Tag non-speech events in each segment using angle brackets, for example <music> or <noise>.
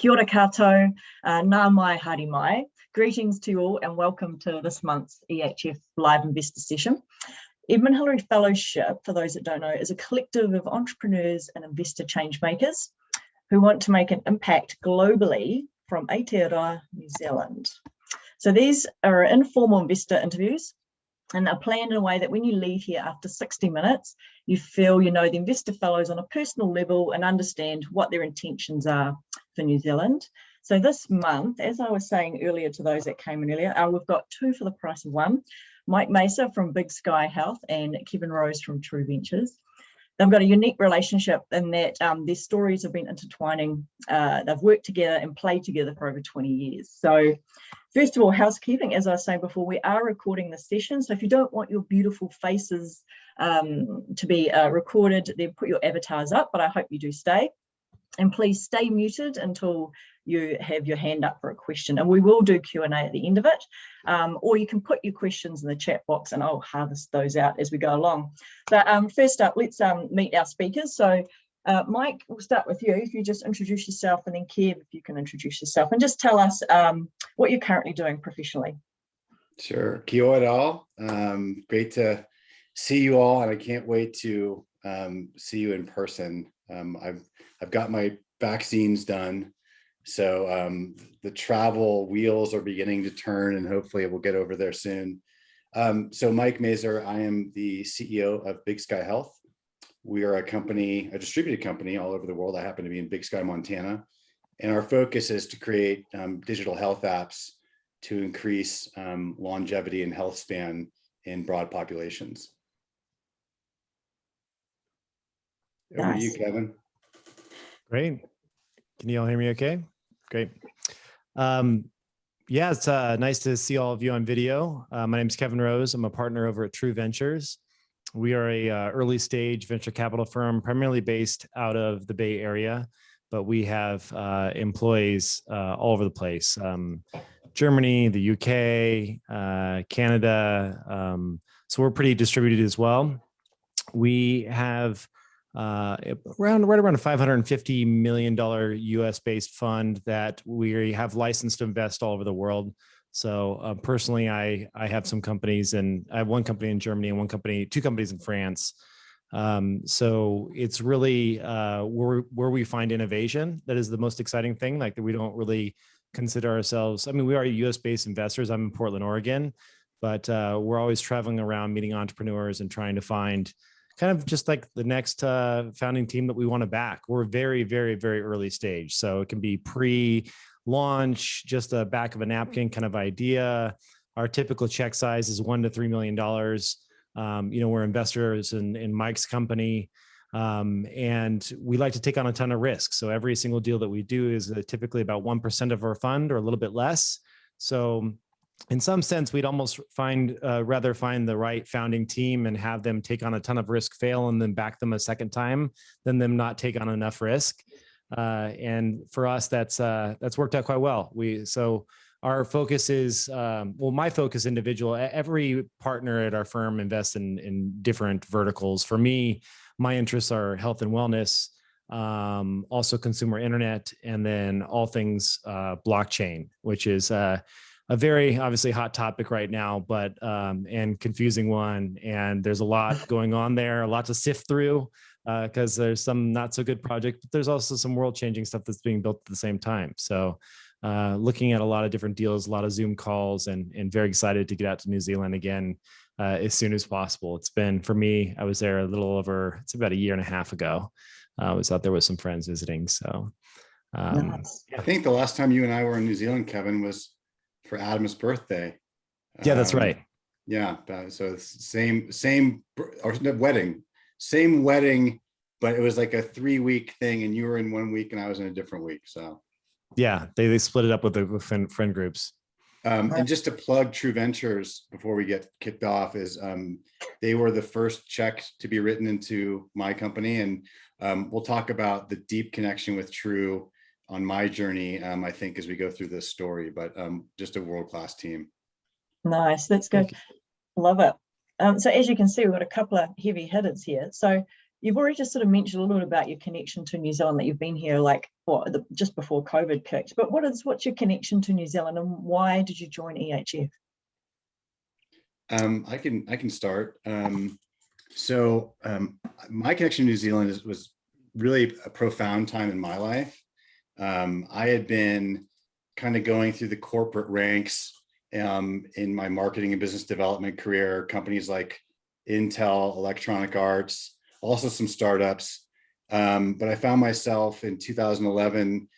Kia ora koutou, uh, nā mai haere mai. Greetings to you all and welcome to this month's EHF Live Investor Session. Edmund Hillary Fellowship, for those that don't know, is a collective of entrepreneurs and investor change makers who want to make an impact globally from Aotearoa, New Zealand. So these are informal investor interviews and are planned in a way that when you leave here after 60 minutes, you feel you know the investor fellows on a personal level and understand what their intentions are for New Zealand. So this month, as I was saying earlier to those that came in earlier, uh, we've got two for the price of one. Mike Maser from Big Sky Health and Kevin Rose from True Ventures. They've got a unique relationship in that um, their stories have been intertwining. Uh, they've worked together and played together for over 20 years. So First of all, housekeeping, as I was saying before, we are recording the session. So if you don't want your beautiful faces um, to be uh, recorded, then put your avatars up, but I hope you do stay. And please stay muted until you have your hand up for a question. And we will do Q&A at the end of it. Um, or you can put your questions in the chat box and I'll harvest those out as we go along. But um, first up, let's um, meet our speakers. So uh, Mike, we'll start with you. If you just introduce yourself and then Kev, if you can introduce yourself and just tell us um, what you're currently doing professionally. Sure. Kia ora all. Um, great to see you all and I can't wait to um, see you in person. Um, I've, I've got my vaccines done. So um, the travel wheels are beginning to turn and hopefully we'll get over there soon. Um, so Mike Maser, I am the CEO of Big Sky Health. We are a company, a distributed company all over the world. I happen to be in Big Sky, Montana. And our focus is to create um, digital health apps to increase um, longevity and health span in broad populations. Over nice. to you, Kevin. Great. Can you all hear me okay? Great. Um, yeah, it's uh, nice to see all of you on video. Uh, my name is Kevin Rose. I'm a partner over at True Ventures. We are a uh, early stage venture capital firm, primarily based out of the Bay Area, but we have uh, employees uh, all over the place. Um, Germany, the UK, uh, Canada. Um, so we're pretty distributed as well. We have uh, around right around a 550 million dollar US based fund that we have licensed to invest all over the world. So uh, personally, I I have some companies and I have one company in Germany and one company, two companies in France. Um, so it's really uh, where where we find innovation that is the most exciting thing. Like that we don't really consider ourselves. I mean, we are U.S. based investors. I'm in Portland, Oregon, but uh, we're always traveling around meeting entrepreneurs and trying to find kind of just like the next uh, founding team that we want to back. We're very, very, very early stage. So it can be pre launch, just a back of a napkin kind of idea. Our typical check size is one to $3 million. Um, you know, we're investors in, in Mike's company. Um, and we like to take on a ton of risk. So every single deal that we do is uh, typically about 1% of our fund or a little bit less. So in some sense, we'd almost find uh, rather find the right founding team and have them take on a ton of risk, fail, and then back them a second time than them not take on enough risk. Uh, and for us, that's uh, that's worked out quite well. We so our focus is um, well, my focus individual. Every partner at our firm invests in in different verticals. For me, my interests are health and wellness, um, also consumer internet, and then all things uh, blockchain, which is uh, a very obviously hot topic right now, but um, and confusing one. And there's a lot <laughs> going on there, a lot to sift through because uh, there's some not so good project, but there's also some world changing stuff that's being built at the same time. So uh, looking at a lot of different deals, a lot of Zoom calls, and, and very excited to get out to New Zealand again uh, as soon as possible. It's been, for me, I was there a little over, it's about a year and a half ago. Uh, I was out there with some friends visiting. So um, I think the last time you and I were in New Zealand, Kevin, was for Adam's birthday. Yeah, that's um, right. Yeah, so same, same, or wedding, same wedding, but it was like a three week thing and you were in one week and I was in a different week. So yeah, they, they split it up with the with friend, friend groups. Um, and just to plug True Ventures before we get kicked off is um, they were the first check to be written into my company. And um, we'll talk about the deep connection with True on my journey, um, I think, as we go through this story, but um, just a world-class team. Nice, that's good. Love it. Um, so as you can see, we've got a couple of heavy hitters here. So you've already just sort of mentioned a little bit about your connection to New Zealand, that you've been here like what the, just before COVID kicked. But what is what's your connection to New Zealand and why did you join EHF? Um, I can I can start. Um, so um, my connection to New Zealand is, was really a profound time in my life. Um, I had been kind of going through the corporate ranks um, in my marketing and business development career, companies like Intel, Electronic Arts, also some startups. Um, but I found myself in 2011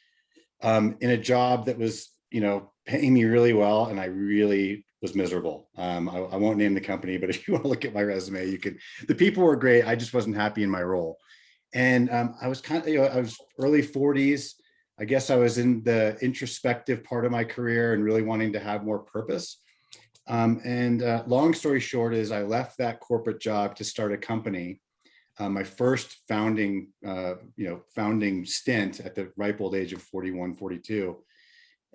um, in a job that was, you know, paying me really well, and I really was miserable. Um, I, I won't name the company, but <laughs> if you want to look at my resume, you can. The people were great. I just wasn't happy in my role, and um, I was kind of, you know, I was early 40s. I guess I was in the introspective part of my career and really wanting to have more purpose. Um, and uh, long story short is I left that corporate job to start a company. Uh, my first founding, uh, you know, founding stint at the ripe old age of 41, 42.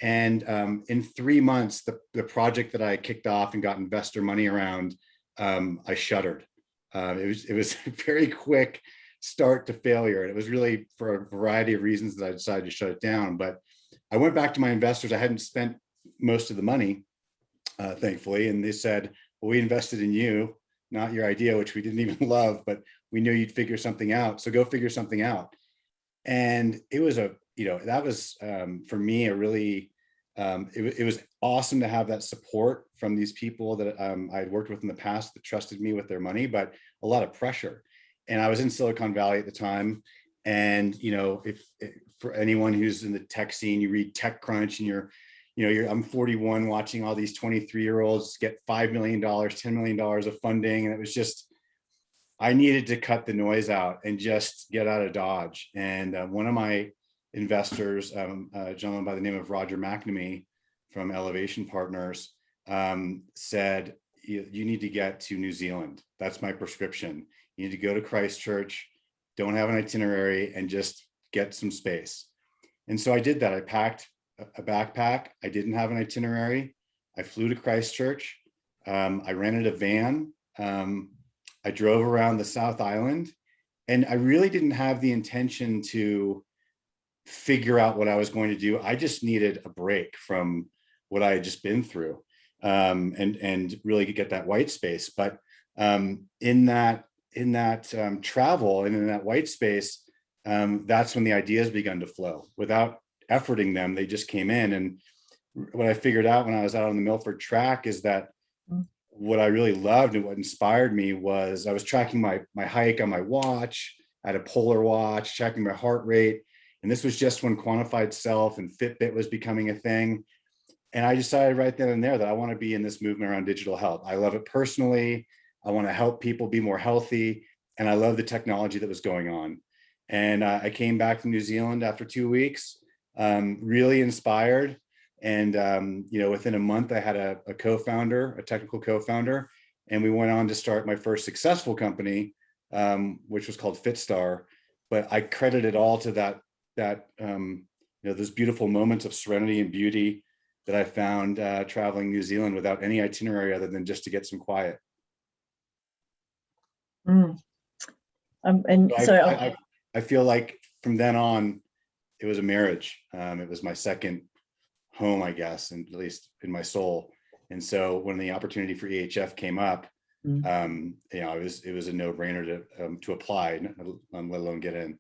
And um, in three months, the, the project that I kicked off and got investor money around, um, I shuttered. Uh, it was it was <laughs> very quick start to failure. And it was really for a variety of reasons that I decided to shut it down. But I went back to my investors. I hadn't spent most of the money, uh, thankfully. And they said, well, we invested in you, not your idea, which we didn't <laughs> even love, but we knew you'd figure something out. So go figure something out. And it was a, you know, that was um, for me a really, um, it, it was awesome to have that support from these people that um, I had worked with in the past that trusted me with their money, but a lot of pressure and I was in Silicon Valley at the time. And, you know, if, if, for anyone who's in the tech scene, you read TechCrunch and you're, you know, you're, I'm 41 watching all these 23 year olds get $5 million, $10 million of funding. And it was just, I needed to cut the noise out and just get out of Dodge. And uh, one of my investors, um, a gentleman by the name of Roger McNamee from Elevation Partners, um, said, you, you need to get to New Zealand. That's my prescription. You need to go to Christchurch, don't have an itinerary and just get some space. And so I did that. I packed a backpack. I didn't have an itinerary. I flew to Christchurch. Um, I rented a van. Um, I drove around the South Island and I really didn't have the intention to figure out what I was going to do. I just needed a break from what I had just been through um, and, and really get that white space. But um, in that in that um, travel and in that white space, um, that's when the ideas begun to flow. Without efforting them, they just came in. And what I figured out when I was out on the Milford track is that Mm. what I really loved and what inspired me was I was tracking my, my hike on my watch, I had a polar watch, tracking my heart rate. And this was just when quantified self and Fitbit was becoming a thing. And I decided right then and there that I want to be in this movement around digital health. I love it personally. I want to help people be more healthy. And I love the technology that was going on. And uh, I came back from New Zealand after two weeks, um, really inspired. And, um, you know, within a month, I had a, a co-founder, a technical co-founder, and we went on to start my first successful company, um, which was called Fitstar. But I credit it all to that, that um, you know, those beautiful moments of serenity and beauty that I found uh, traveling New Zealand without any itinerary other than just to get some quiet. Mm. Um, and I, so I, I, I feel like from then on, it was a marriage. Um, it was my second home, I guess, and at least in my soul. And so when the opportunity for EHF came up, Mm. um, you know, it was it was a no brainer to um, to apply, um, let alone get in.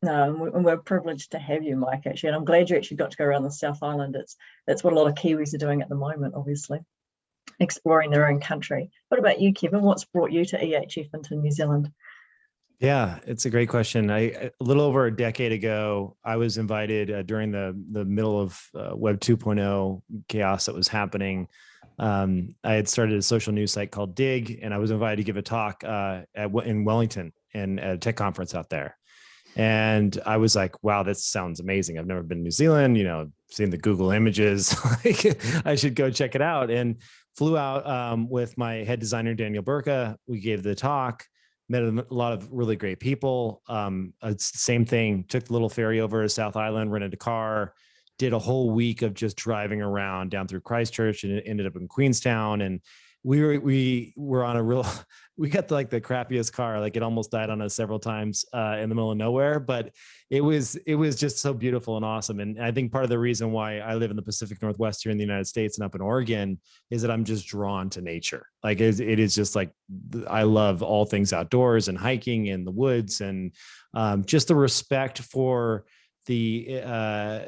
No, and we- and we're privileged to have you, Mike, actually, and I'm glad you actually got to go around the South Island. It's that's what a lot of Kiwis are doing at the moment, obviously, exploring their own country. What about you, Kevin? What's brought you to EHF into New Zealand? Yeah, it's a great question. I a little over a decade ago, I was invited uh, during the the middle of uh, Web 2.0 chaos that was happening. Um, I had started a social news site called Digg, and I was invited to give a talk uh, at, in Wellington and at a tech conference out there. And I was like, "Wow, this sounds amazing! I've never been to New Zealand. You know, seen the Google images. <laughs> like, I should go check it out." And flew out um, with my head designer Daniel Burka. We gave the talk met a lot of really great people. Um, same thing, took the little ferry over to South Island, rented a car, did a whole week of just driving around down through Christchurch and ended up in Queenstown. And we were we were on a real <laughs> we got the, like the crappiest car like it almost died on us several times uh, in the middle of nowhere but it was it was just so beautiful and awesome and i think part of the reason why i live in the pacific northwest here in the united states and up in oregon is that i'm just drawn to nature. Like it, it is just like i love all things outdoors and hiking in the woods and um, just the respect for the uh,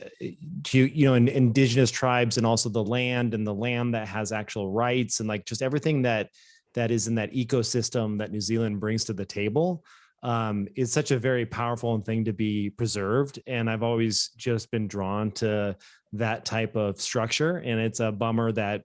to you know in, indigenous tribes and also the land and the land that has actual rights and like just everything that that is in that ecosystem that New Zealand brings to the table um, is such a very powerful thing to be preserved. And I've always just been drawn to that type of structure. And it's a bummer that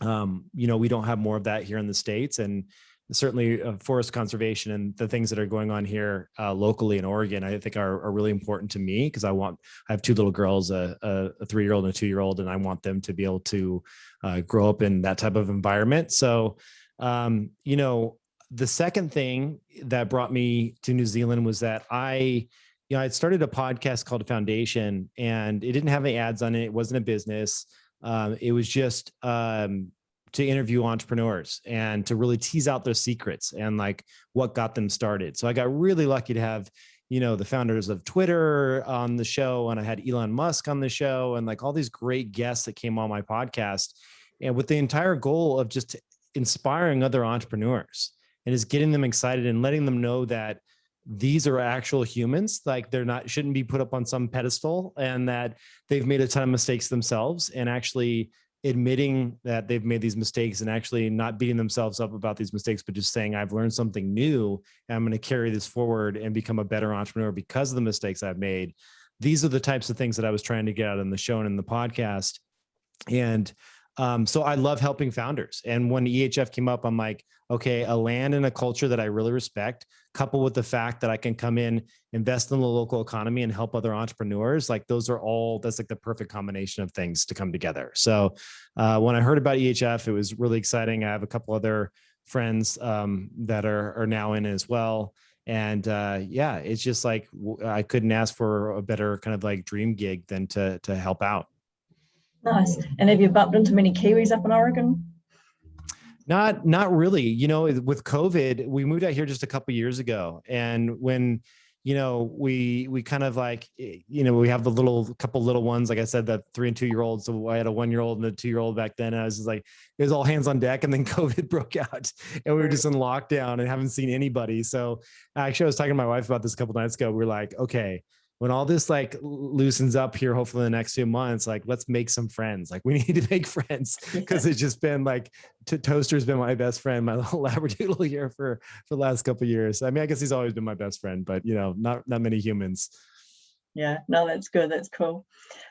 um, you know we don't have more of that here in the states and certainly uh, forest conservation and the things that are going on here uh, locally in Oregon, I think are, are really important to me because I want, I have two little girls, a, a, three-year-old and a two-year-old, and I want them to be able to uh, grow up in that type of environment. So, um, you know, the second thing that brought me to New Zealand was that I, you know, I started a podcast called Foundation and it didn't have any ads on it. It wasn't a business. Um, it was just, um, to interview entrepreneurs and to really tease out their secrets and like what got them started. So I got really lucky to have, you know, the founders of Twitter on the show and I had Elon Musk on the show and like all these great guests that came on my podcast and with the entire goal of just inspiring other entrepreneurs and is getting them excited and letting them know that these are actual humans like they're not shouldn't be put up on some pedestal and that they've made a ton of mistakes themselves and actually admitting that they've made these mistakes and actually not beating themselves up about these mistakes, but just saying, I've learned something new and I'm going to carry this forward and become a better entrepreneur because of the mistakes I've made. These are the types of things that I was trying to get out in the show and in the podcast. And um, so I love helping founders. And when EHF came up, I'm like, okay, a land and a culture that I really respect, coupled with the fact that I can come in, invest in the local economy and help other entrepreneurs. Like those are all, that's like the perfect combination of things to come together. So uh, when I heard about EHF, it was really exciting. I have a couple other friends um, that are, are now in as well. And uh, yeah, it's just like, I couldn't ask for a better kind of like dream gig than to, to help out. Nice. And have you bumped into many Kiwis up in Oregon? Not, not really. You know, with COVID, we moved out here just a couple years ago, and when you know we we kind of like eh, you know we have the little couple little ones like i said the three and two year olds so i had a one year old and a two year old back then. And i was just like it was all hands on deck. And then <laughs> covid broke out. And we were just in lockdown and haven't seen anybody. So actually i was talking to my wife about this a couple nights ago. We are like okay when all this like loosens up here, hopefully in the next few months, like let's make some friends. Like we <laughs> need to make friends because it's just been like Toaster's been my best friend, my <laughs> little labradoodle here for for the last couple years. I mean, I guess he's always been my best friend, but you know, not not many humans. Yeah, no, that's good. That's cool.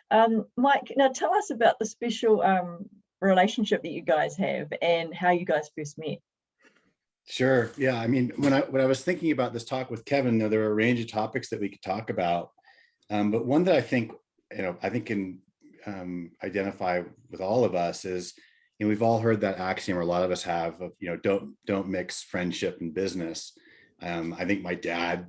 Um, Mike, now tell us about the special um, relationship that you guys have and how you guys first met. Sure. Yeah. I mean, when I when I was thinking about this talk with Kevin, there were a range of topics that we could talk about. Um, but one that I think, you know, I think can um, identify with all of us is, you know, we've all heard that axiom, or a lot of us have, of, you know, don't don't mix friendship and business. Um, I think my dad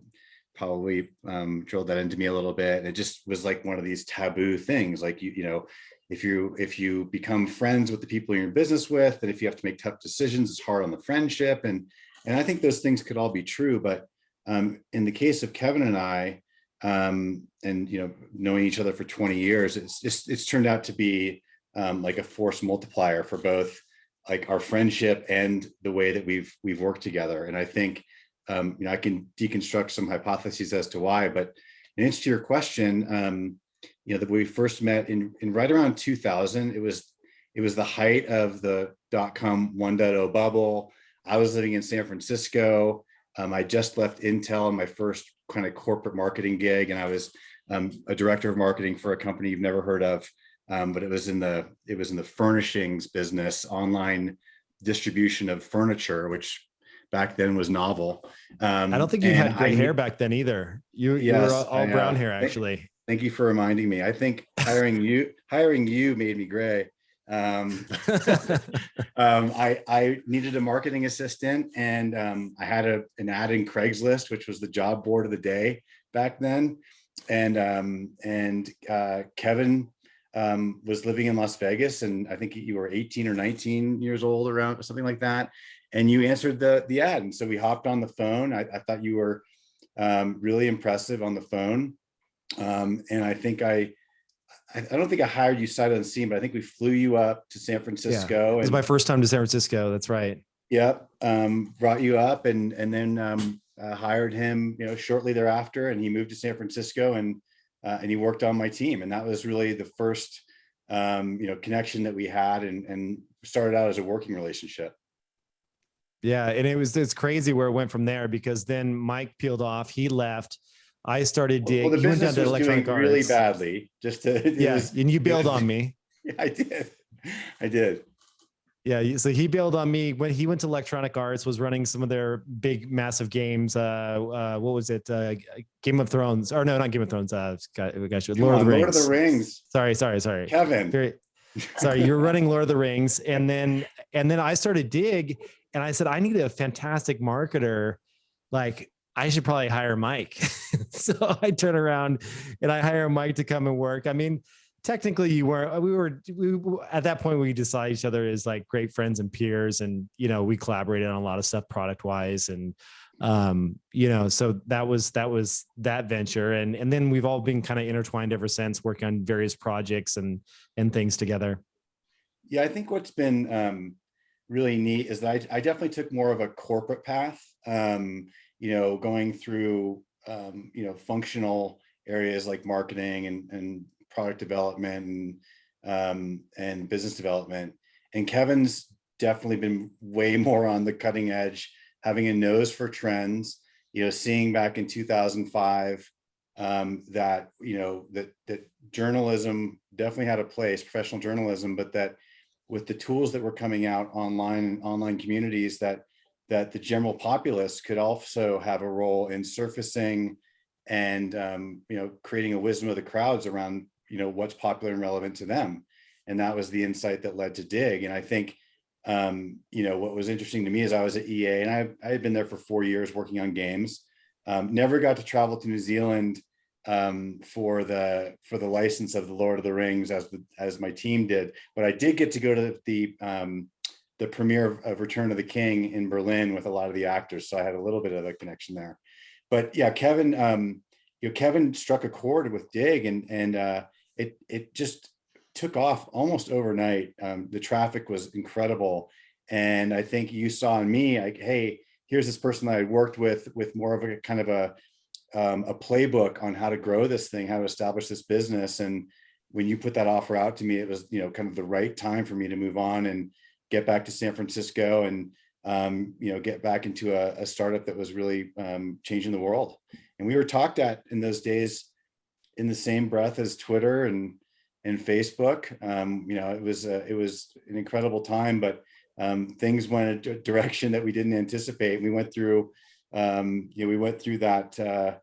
probably um, drilled that into me a little bit. And it just was like one of these taboo things, like you, you know, if you if you become friends with the people you're in business with, and if you have to make tough decisions, it's hard on the friendship. And and I think those things could all be true. But um, in the case of Kevin and I, um, and you know, knowing each other for 20 years, it's just it's turned out to be um, like a force multiplier for both like our friendship and the way that we've we've worked together. And I think um, you know I can deconstruct some hypotheses as to why, but in answer to your question, um, you know, that we first met in in right around 2000. It was it was the height of the dot com 1.0 bubble. I was living in San Francisco. Um, I just left Intel on my first kind of corporate marketing gig, and I was um, a director of marketing for a company you've never heard of, um, but it was in the it was in the furnishings business, online distribution of furniture, which back then was novel. Um, I don't think you had gray I, hair back then either. You, yes, you were all, all brown hair actually. Thank, thank, you for reminding me. I think hiring you hiring you made me gray. Um, <laughs> <laughs> um, I, I needed a marketing assistant and um, I had a, an ad in Craigslist, which was the job board of the day back then. And, um, and uh, Kevin um, was living in Las Vegas and I think you were 18 or 19 years old around something like that. And you answered the, the ad. And so we hopped on the phone. I, I thought you were um, really impressive on the phone. Um, and I think I, I I don't think I hired you sight unseen, but I think we flew you up to San Francisco. It was and- my first time to San Francisco. That's right. Yep, um, brought you up and and then um, uh, hired him, you know, shortly thereafter, and he moved to San Francisco and uh, and he worked on my team, and that was really the first, um, you know, connection that we had, and and started out as a working relationship. Yeah, and it was it's crazy where it went from there because then Mike peeled off, he left. I started Well, Digg. the you went down business was doing electronic really badly. Just to it Yeah, and you bailed on <laughs> me. yeah, I did, I did. Yeah, so he bailed on me when he went to Electronic Arts, was running some of their big, massive games. Uh, uh what was it? Uh, Game of Thrones, or no, not Game of Thrones. Uh, gosh, Come Lord of the Rings. Lord of the Rings, Sorry, sorry, sorry. Kevin. Very, sorry, you're running Lord of the Rings, and then and then I started Digg, and I said I need a fantastic marketer. Like I should probably hire Mike. <laughs> so I turn around and I hire Mike to come and work. I mean, technically you were we were we at that point we decided each other as like great friends and peers, and you know we collaborated on a lot of stuff product wise and um you know so that was that was that venture and and then we've all been kind of intertwined ever since working on various projects and and things together Yeah, I think what's been um, really neat is that I, I definitely took more of a corporate path. Um, you know, going through um, you know functional areas like marketing and and product development and um, and business development. And Kevin's definitely been way <laughs> more on the cutting edge, having a nose for trends. You know, seeing back in 2005 um, that you know that that journalism definitely had a place, professional journalism, but that with the tools that were coming out online and online communities that that the general populace could also have a role in surfacing and um, you know creating a wisdom of the crowds around you know what's popular and relevant to them. And that was the insight that led to Digg. And i think um, you know what was interesting to me is i was at ea and i, I had been there for four years working on games. Um, never got to travel to new zealand um, for the for the license of the Lord of the Rings as the, as my team did, but I did get to go to the um, the premiere of, of Return of the King in Berlin with a lot of the actors, so I had a little bit of a connection there. But yeah, Kevin, um, you know, Kevin struck a chord with Digg, and and uh, it it just took off almost overnight. Um, the traffic was incredible, and I think you saw in me like, hey, here's this person that I worked with with more of a kind of a um, a playbook on how to grow this thing, how to establish this business. And when you put that offer out to me, it was, you know, kind of the right time for me to move on and get back to San Francisco and, um, you know, get back into a, a startup that was really um, changing the world. And we were talked at in those days in the same breath as Twitter and and Facebook. Um, you know, it was a, it was an incredible time, but um, things went a direction that we didn't anticipate. We went through um, you know, we went through that uh,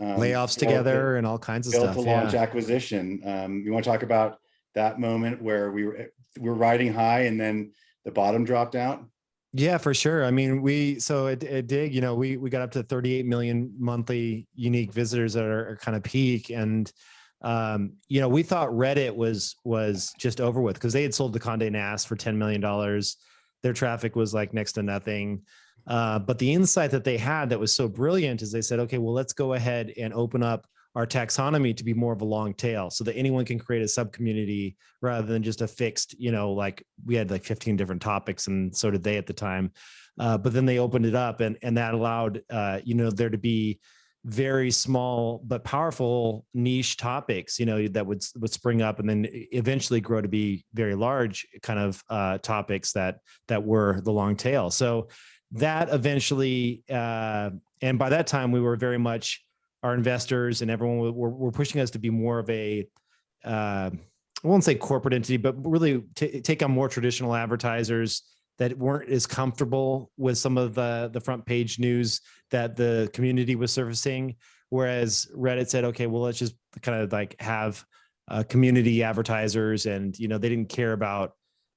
um, layoffs together and all kinds of stuff to launch yeah. acquisition. Um, you want to talk about that moment where we were we were riding high and then the bottom dropped out? Yeah, for sure. I mean, we so at, at Digg, you know, we we got up to 38 million monthly unique visitors at our, our kind of peak, and um, you know, we thought Reddit was was just over with because they had sold the Condé Nast for 10 million dollars. Their traffic was like next to nothing. Uh, but the insight that they had that was so brilliant is they said, okay, well, let's go ahead and open up our taxonomy to be more of a long tail so that anyone can create a sub community rather than just a fixed, you know, like we had like 15 different topics and so did they at the time. Uh, but then they opened it up and, and that allowed, uh, you know, there to be very small but powerful niche topics, you know, that would, would spring up and then eventually grow to be very large kind of uh, topics that, that were the long tail. So that eventually, uh, and by that time we were very much our investors and everyone were, were, pushing us to be more of a, uh, I won't say corporate entity, but really take on more traditional advertisers that weren't as comfortable with some of the the front page news that the community was surfacing. Whereas Reddit said, okay, well, let's just kind of like have uh, community advertisers, and you know they didn't care about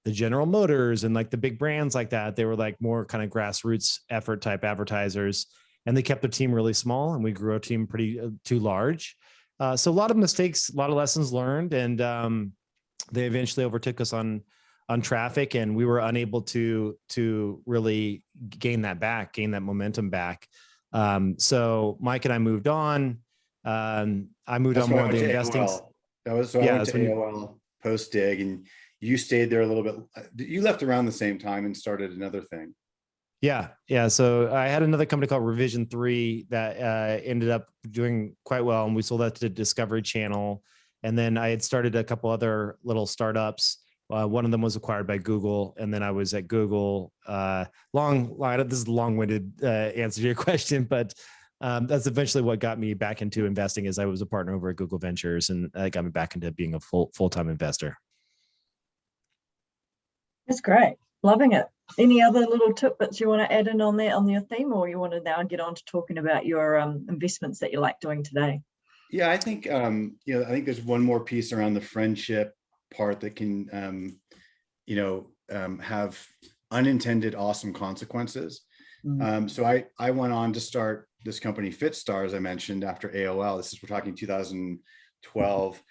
the General Motors and like the big brands like that. They were like more kind of grassroots effort type advertisers, and they kept the team really small, and we grew our team pretty uh, too large. Uh, so a lot of mistakes, a lot of lessons learned, and um, they eventually overtook us on on traffic and we were unable to to really gain that back gain that momentum back um, so mike and i moved on um, i moved That's on more of the investing AOL. That was, so I Yeah, went to AOL post Digg and you stayed there a little bit. uh, You left around the same time and started another thing. Yeah, yeah. So I had another company called Revision Three that uh, ended up doing quite well, and we sold that to Discovery Channel. And then I had started a couple other little startups. Uh, one of them was acquired by Google, and then I was at Google. Uh, long. This is a long-winded uh, answer to your <laughs> question, but um, that's eventually what got me back into investing. Is I was a partner over at Google Ventures, and that got me back into being a full full-time investor. That's great. Loving it. Any other little tidbits you want to add in on that on your theme, or you want to now get on to talking about your um, investments that you like doing today? Yeah, I think, um, you know, I think there's one more piece around the friendship part that can, um, you know, um, have unintended awesome consequences. Mm. Um, so I, I went on to start this company FitStar, as I mentioned, after AOL. This is, we're talking 2012.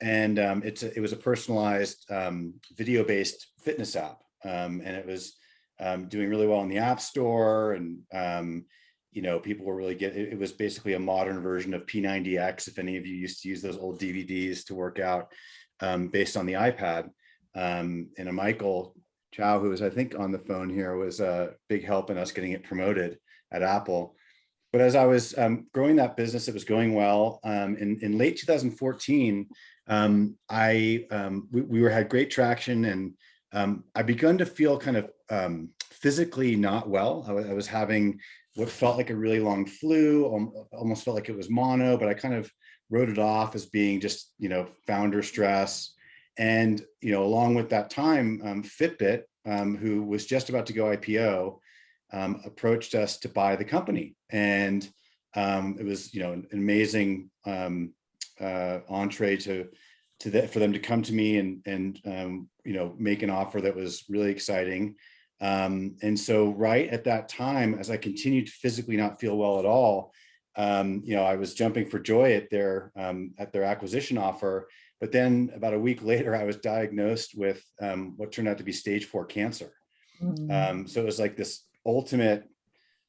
And um, it's a, it was a personalized um, video-based fitness app. Um, and it was um, doing really well in the App Store. And, um, you know, people were really get it, was basically a modern version of P90X. If any of you used to use those old DVDs to work out um, based on the iPad. Um, and a Michael Chow, who was, I think, on the phone here, was a big help in us getting it promoted at Apple. But as I was um, growing that business, it was going well. Um, in, in late 2014, um, I we, we were had great traction, and um, I begun to feel kind of um, physically not well. I, I was having what felt like a really long flu, al- almost felt like it was mono, but I kind of wrote it off as being just you know founder stress. And you know, along with that time, um, Fitbit, um, who was just about to go IPO, um, approached us to buy the company, and um, it was you know an amazing uh, entree to to that for them to come to me and and you know make an offer that was really exciting. Um, and so right at that time, as I continued to physically not feel well at all, um, you know, I was jumping for joy at their um, at their acquisition offer. But then about a week <laughs> later, I was diagnosed with um, what turned out to be stage four cancer. Mm. Um, so it was like this ultimate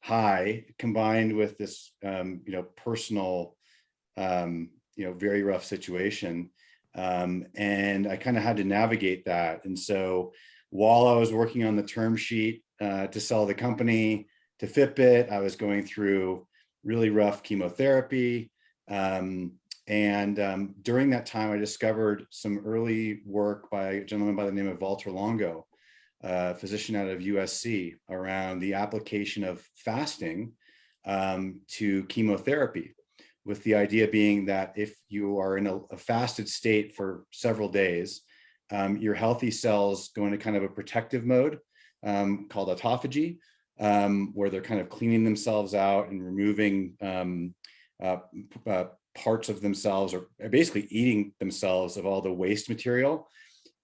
high combined with this, um, you know, personal, um, you know, very rough situation. Um, and I kind of had to navigate that. And so while I was working on the term sheet uh, to sell the company to Fitbit, I was going through really rough chemotherapy. Um, and um, during that time, I discovered some early work by a gentleman by the name of Valter Longo, a physician out of USC, around the application of fasting um, to chemotherapy, with the idea being that if you are in a, a fasted state for several days, um, your healthy cells go into kind of a protective mode um, called autophagy, um, where they're kind of cleaning themselves out and removing um, uh, uh, parts of themselves or basically eating themselves of all the waste material.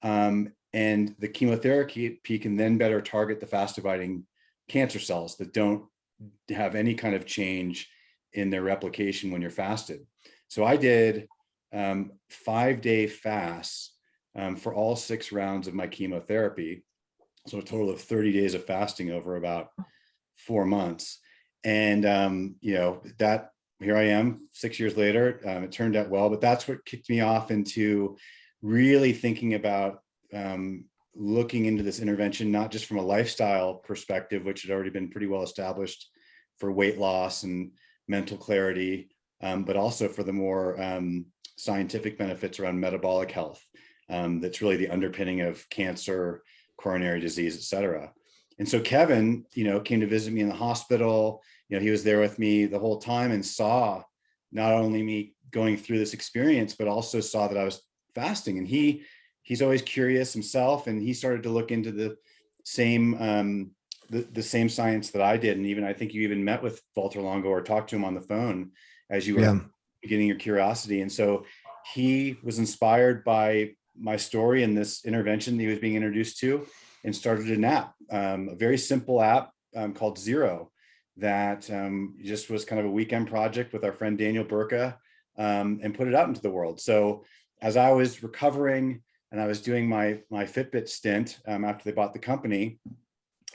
Um, and the chemotherapy can then better target the fast dividing cancer cells that don't have any kind of change in their replication when you're fasted. So I did um, five day fasts um, for all six rounds of my chemotherapy. So a total of 30 days of fasting over about four months. And, um, you know, that here I am six years later, um, it turned out well, but that's what kicked me off into really thinking about um, looking into this intervention, not just from a lifestyle perspective, which had already been pretty well established for weight loss and mental clarity, um, but also for the more um, scientific benefits around metabolic health. Um, that's really the underpinning of cancer, coronary disease, et cetera. And so Kevin, you know, came to visit me in the hospital. You know, he was there with me the whole time and saw not only me going through this experience, but also saw that I was fasting. And he he's always curious himself, and he started to look into the same um, the, the same science that I did. And even I think you even met with Valter Longo or talked to him on the phone as you were Yeah. beginning your curiosity. And so he was inspired by my story and this intervention that he was being introduced to and started an app, um, a very simple app um, called Zero that um, just was kind of a weekend project with our friend Daniel Burka um, and put it out into the world. So as I was recovering and I was doing my my Fitbit stint um, after they bought the company,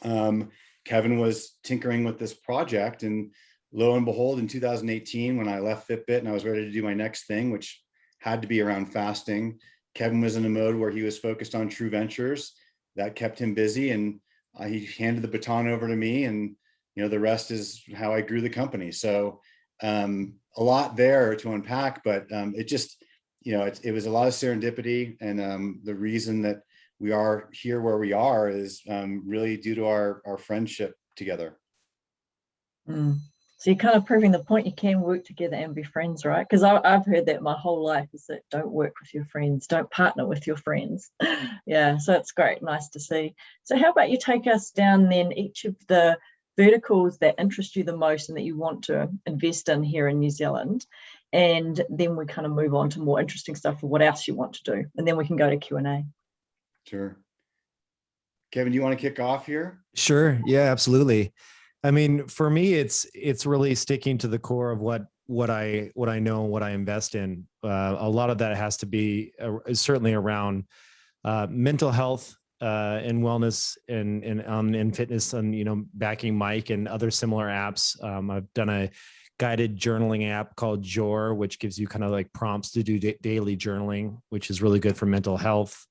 um, Kevin was tinkering with this project and lo and behold, in 2018, when I left Fitbit and I was ready to do my next thing, which had to be around fasting, Kevin was in a mode where he was focused on True Ventures. That kept him busy and uh, he handed the baton over to me and you know the rest is how I grew the company. So um, a lot there to unpack, but um, it just, you know, it, it was a lot of serendipity and um, the reason that we are here where we are is um, really due to our, our friendship together. Mm. So you're kind of proving the point you can work together and be friends, right? Because I've heard that my whole life is that don't work with your friends, don't partner with your friends. <laughs> yeah, so it's great, nice to see. So how about you take us down then each of the verticals that interest you the most and that you want to invest in here in New Zealand. And then we kind of move on to more interesting stuff for what else you want to do. And then we can go to Q&A. Sure. Kevin, do you want to kick off here? Sure. Yeah, absolutely. I mean, for me, it's it's really sticking to the core of what what I what I know, what I invest in. Uh, a lot of that has to be uh, certainly around uh, mental health uh, and wellness and and um, and fitness, and you know, backing Mike and other similar apps. Um, I've done a guided journaling app called Jour, which gives you kind of like prompts to do daily journaling, which is really good for mental health.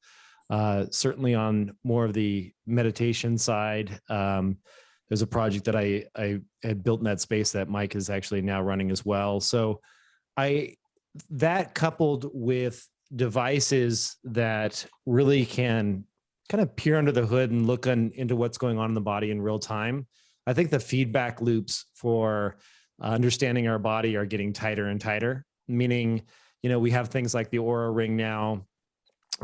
Uh, certainly on more of the meditation side. Um, there's a project that I, I had built in that space that Mike is actually now running as well. So I, that coupled with devices that really can kind of peer under the hood and look on, into what's going on in the body in real time. I think the feedback loops for understanding our body are getting tighter and tighter, meaning, you know, we have things like the Oura ring now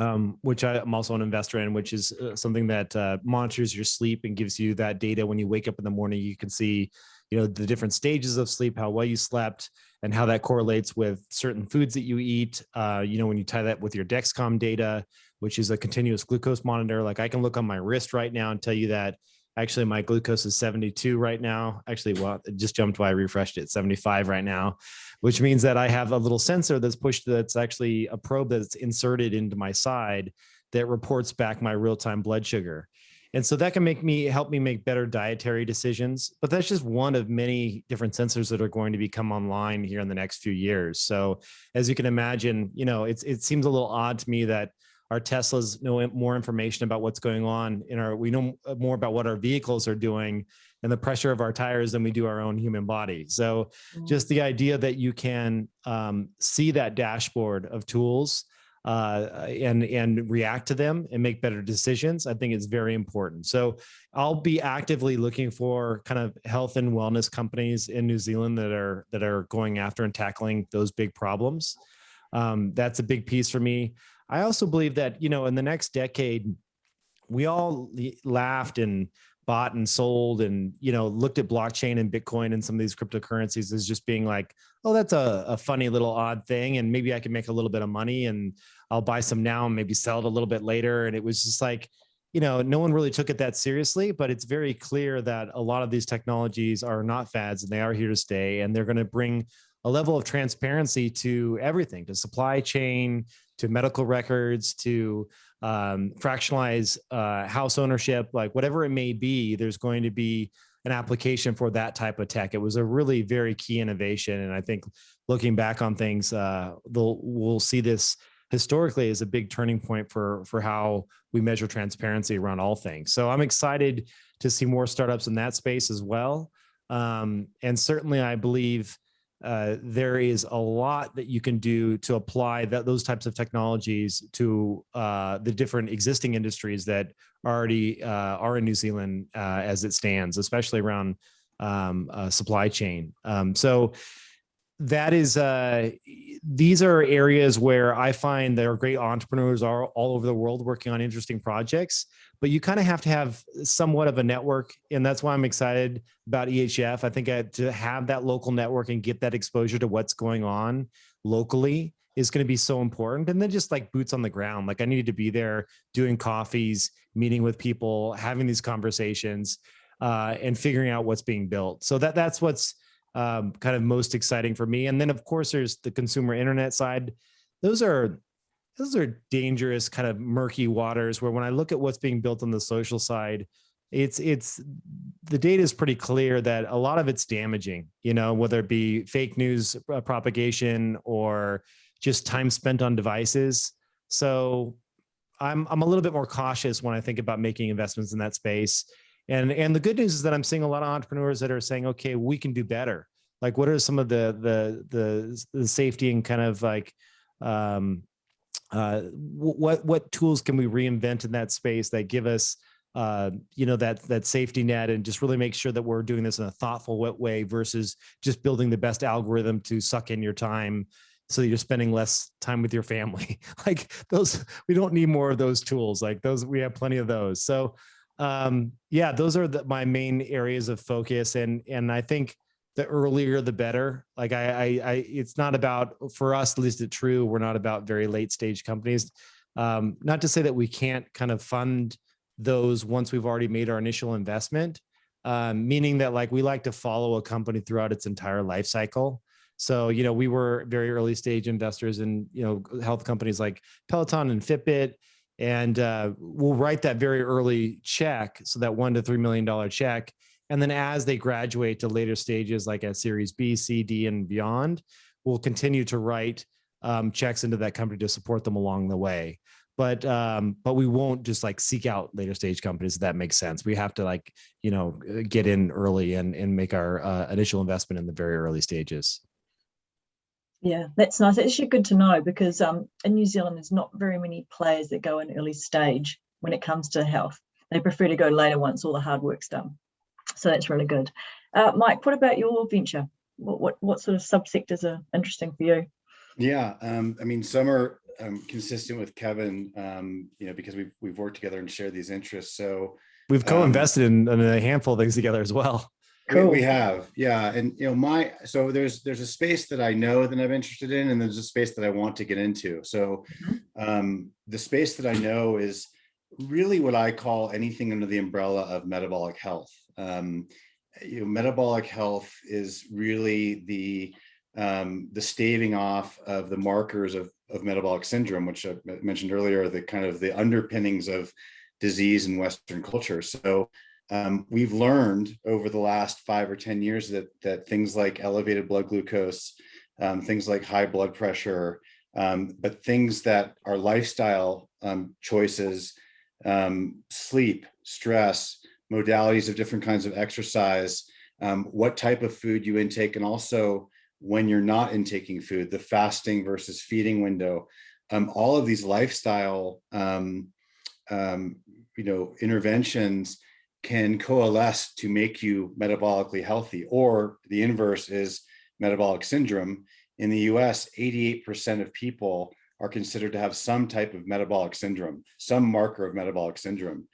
um, which I, am also an investor in, which is uh, something that uh, monitors your sleep and gives you that data when you wake up in the morning. You can see, you know, the different stages of sleep, how well you slept, and how that correlates with certain foods that you eat. Uh, you know, when you tie that with your Dexcom data, which is a continuous glucose monitor, like I can look on my wrist right now and tell you that Actually, my glucose is 72 right now. Actually, well, it just jumped while I refreshed it, 75 right now, which means that I have a little sensor that's pushed that's actually a probe that's inserted into my side that reports back my real-time blood sugar. And so that can make me help me make better dietary decisions. But that's just one of many different sensors that are going to become online here in the next few years. So as you can imagine, you know, it's it seems a little odd to me that our Teslas know more information about what's going on in our, we know uh, more about what our vehicles are doing and the pressure of our tires than we do our own human body. So mm. just the idea that you can um, see that dashboard of tools uh, and, and react to them and make better decisions, I think is very important. So I'll be actively looking for kind of health and wellness companies in New Zealand that are, that are going after and tackling those big problems. Um, that's a big piece for me. I also believe that, you know, in the next decade, we all laughed and bought and sold and, you know, looked at blockchain and Bitcoin and some of these cryptocurrencies as just being like, oh, that's a, a funny little odd thing. And maybe I can make a little bit of money and I'll buy some now and maybe sell it a little bit later. And it was just like, you know, no one really took it that seriously, but it's very clear that a lot of these technologies are not fads and they are here to stay and they're going to bring a level of transparency to everything, to supply chain, to medical records, to um, fractionalize uh, house ownership, like whatever it may be, there's going to be an application for that type of tech. It was a really very key innovation. And I think looking back on things, uh, we'll see this historically as a big turning point for, for how we measure transparency around all things. So I'm excited to see more startups in that space as well. Um, and certainly I believe uh, there is a lot that you can do to apply that, those types of technologies to uh, the different existing industries that already uh, are in New Zealand uh, as it stands, especially around um, uh, supply chain. Um, so that is, uh, these are areas where I find there are great entrepreneurs are all over the world working on interesting projects, but you kind of have to have somewhat of a network. And that's why I'm excited about EHF. I think I, to have that local network and get that exposure to what's going on locally is going to be so important. And then just like boots on the ground, like I needed to be there doing coffees, meeting with people, having these conversations, uh, and figuring out what's being built. So that that's what's um, kind of most exciting for me. And then of course there's the consumer internet side. Those are those are dangerous kind of murky waters where when I look at what's being built on the social side, it's it's the data is pretty clear that a lot of it's damaging you know whether it be fake news propagation or just time spent on devices so i'm i'm a little bit more cautious when i think about making investments in that space and and the good news is that i'm seeing a lot of entrepreneurs that are saying okay we can do better like what are some of the the the, the safety and kind of like um uh what what tools can we reinvent in that space that give us uh, you know, that that safety net and just really make sure that we're doing this in a thoughtful way versus just building the best algorithm to suck in your time so that you're spending less time with your family. <laughs> like those, we don't need more of those tools. Like those, we have plenty of those. So um, yeah, those are the, my main areas of focus. And, and I think the earlier, the better. Like I, I, I, it's not about, for us, at least at True, we're not about very late stage companies. Um, not to say that we can't kind of fund those once we've already made our initial investment, um, meaning that like we like to follow a company throughout its entire life cycle. So, you know, we were very early stage investors in, you know, health companies like Peloton and Fitbit. And uh, we'll write that very early check. So that one to $3 million check. And then as they graduate to later stages, like at series B, C, D, and beyond, we'll continue to write um, checks into that company to support them along the way but um but we won't just like seek out later stage companies if that makes sense we have to like you know get in early and and make our uh, initial investment in the very early stages yeah that's nice. It's actually good to know because um in new zealand there's not very many players that go in early stage when it comes to health. They prefer to go later once all the hard work's done. So that's really good. Uh, mike what about your venture? What, what what sort of subsectors are interesting for you? Yeah um i mean some are I'm consistent with Kevin, um, you know, because we've we've worked together and shared these interests. So we've co-invested um, in, in, a handful of things together as well. Cool. We, we have, yeah, and you know, my so there's there's a space that I know that I'm interested in, and there's a space that I want to get into. So mm-hmm. um, the space that I know is really what I call anything under the umbrella of metabolic health. Um, you know, metabolic health is really the um, the staving off of the markers of of metabolic syndrome, which I mentioned earlier, the kind of the underpinnings of disease in Western culture. So um, we've learned over the last five or 10 years that, that things like elevated blood glucose, um, things like high blood pressure, um, but things that are lifestyle um, choices, um, sleep, stress, modalities of different kinds of exercise, um, what type of food you intake, and also when you're not intaking food, the fasting versus feeding window, all of these lifestyle, you know, interventions can coalesce to make you metabolically healthy, or the inverse is metabolic syndrome. In the US, 88% of people are considered to have some type of metabolic syndrome, some marker of metabolic syndrome.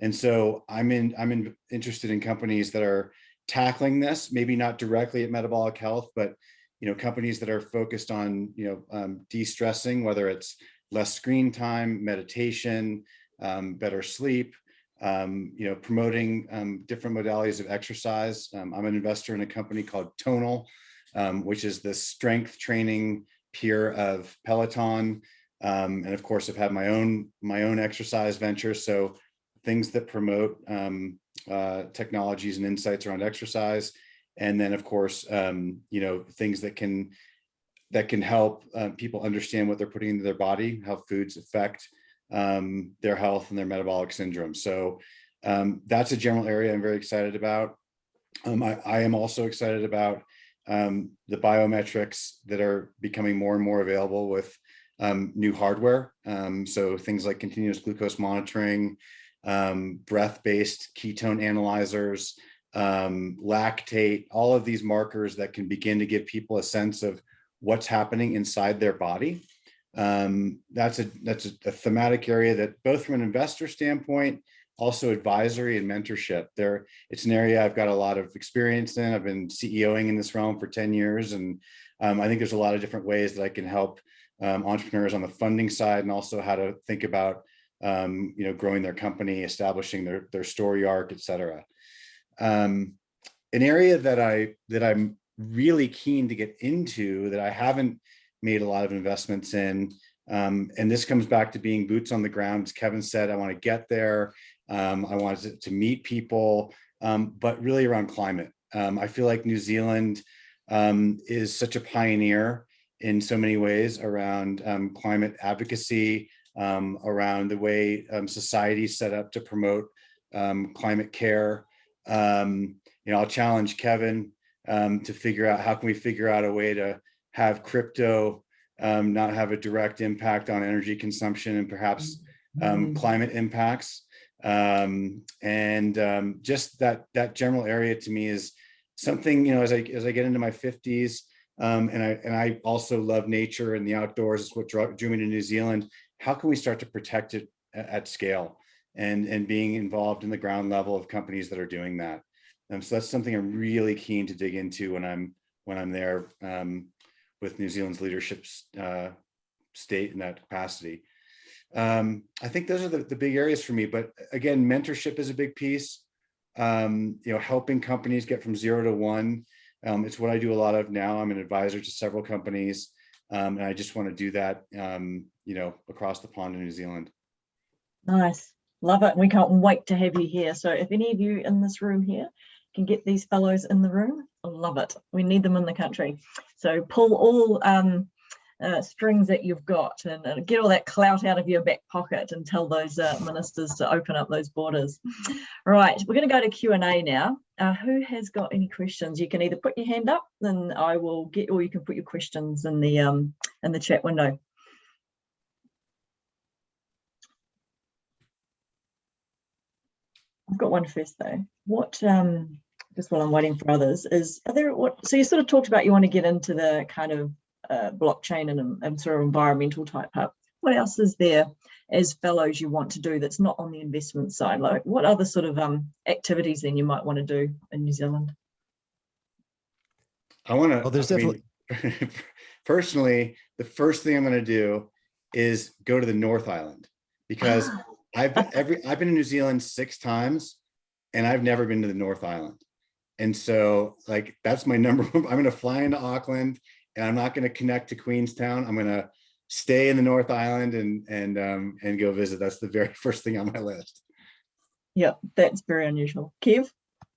And so I'm in, I'm in, interested in companies that are tackling this, maybe not directly at metabolic health, but you know, companies that are focused on, you know, um, de-stressing, whether it's less screen time, meditation, um, better sleep, um, you know, promoting um, different modalities of exercise. Um, I'm an investor in a company called Tonal, um, which is the strength training peer of Peloton. and of course, I've had my own my own exercise venture. So things that promote uh, technologies and insights around exercise and then of course um, you know things that can that can help uh, people understand what they're putting into their body how foods affect um, their health and their metabolic syndrome. So um, that's a general area i'm very excited about. Um, I, I, am also excited about um, the biometrics that are becoming more and more available with um, new hardware. So things like continuous glucose monitoring breath-based ketone analyzers um, lactate, all of these markers that can begin to give people a sense of what's happening inside their body. Um, that's a that's a, a, thematic area that both from an investor standpoint, also advisory and mentorship. There, it's an area I've got a lot of experience in. I've been CEOing in this realm for 10 years, and um, I think there's a lot of different ways that I can help um, entrepreneurs on the funding side and also how to think about um, you know growing their company, establishing their their story arc, et cetera. Um, an area that I that I'm really keen to get into that I haven't made a lot of investments in Um, and this comes back to being boots on the ground. As Kevin said, I want to get there. Um, I want to, meet people, um, but really around climate. Um, I feel like New Zealand um, is such a pioneer in so many ways around um, climate advocacy, around the way society is set up to promote climate care. You know, I'll challenge Kevin to figure out how can we figure out a way to have crypto um, not have a direct impact on energy consumption and perhaps um, climate impacts. Um, and um, just that that general area to me is something, you know, as I as I get into my 50s, um, and I and I also love nature and the outdoors is what drew, drew me to New Zealand. How can we start to protect it at, at scale and and being involved in the ground level of companies that are doing that? Um, so that's something I'm really keen to dig into when I'm when I'm there um, with New Zealand's leadership uh, state in that capacity. Um, I think those are the, the big areas for me. But again, mentorship is a big piece. Um, you know, helping companies get from zero to one. Um, it's what I do a lot of now. I'm an advisor to several companies, um, and I just want to do that. Um, you know, across the pond in New Zealand. Nice, love it. We can't wait to have you here. So if any of you in this room here can get these fellows in the room, love it. We need them in the country. So pull all um, uh, strings that you've got and, and, get all that clout out of your back pocket and tell those uh, ministers to open up those borders. Right, we're going to go to Q&A now. Uh, who has got any questions? You can either put your hand up, then I will get, or you can put your questions in the um, in the chat window. I've got one first though. What um, just while I'm waiting for others, is are there what? So you sort of talked about you want to get into the kind of uh, blockchain and, and sort of environmental type hub. What else is there as fellows you want to do that's not on the investment side? Like what other sort of um, activities then you might want to do in New Zealand? I want to. Well, there's I mean, definitely- <laughs> personally, the first thing I'm going to do is go to the North Island because <gasps> I've been every I've been in New Zealand six times, and I've never been to the North Island. And so, like, that's my <laughs> number one. I'm going to fly into Auckland, and I'm not going to connect to Queenstown. I'm going to stay in the North Island and and um, and go visit. That's the very <laughs> first thing on my list. Yeah, that's very unusual. Kev?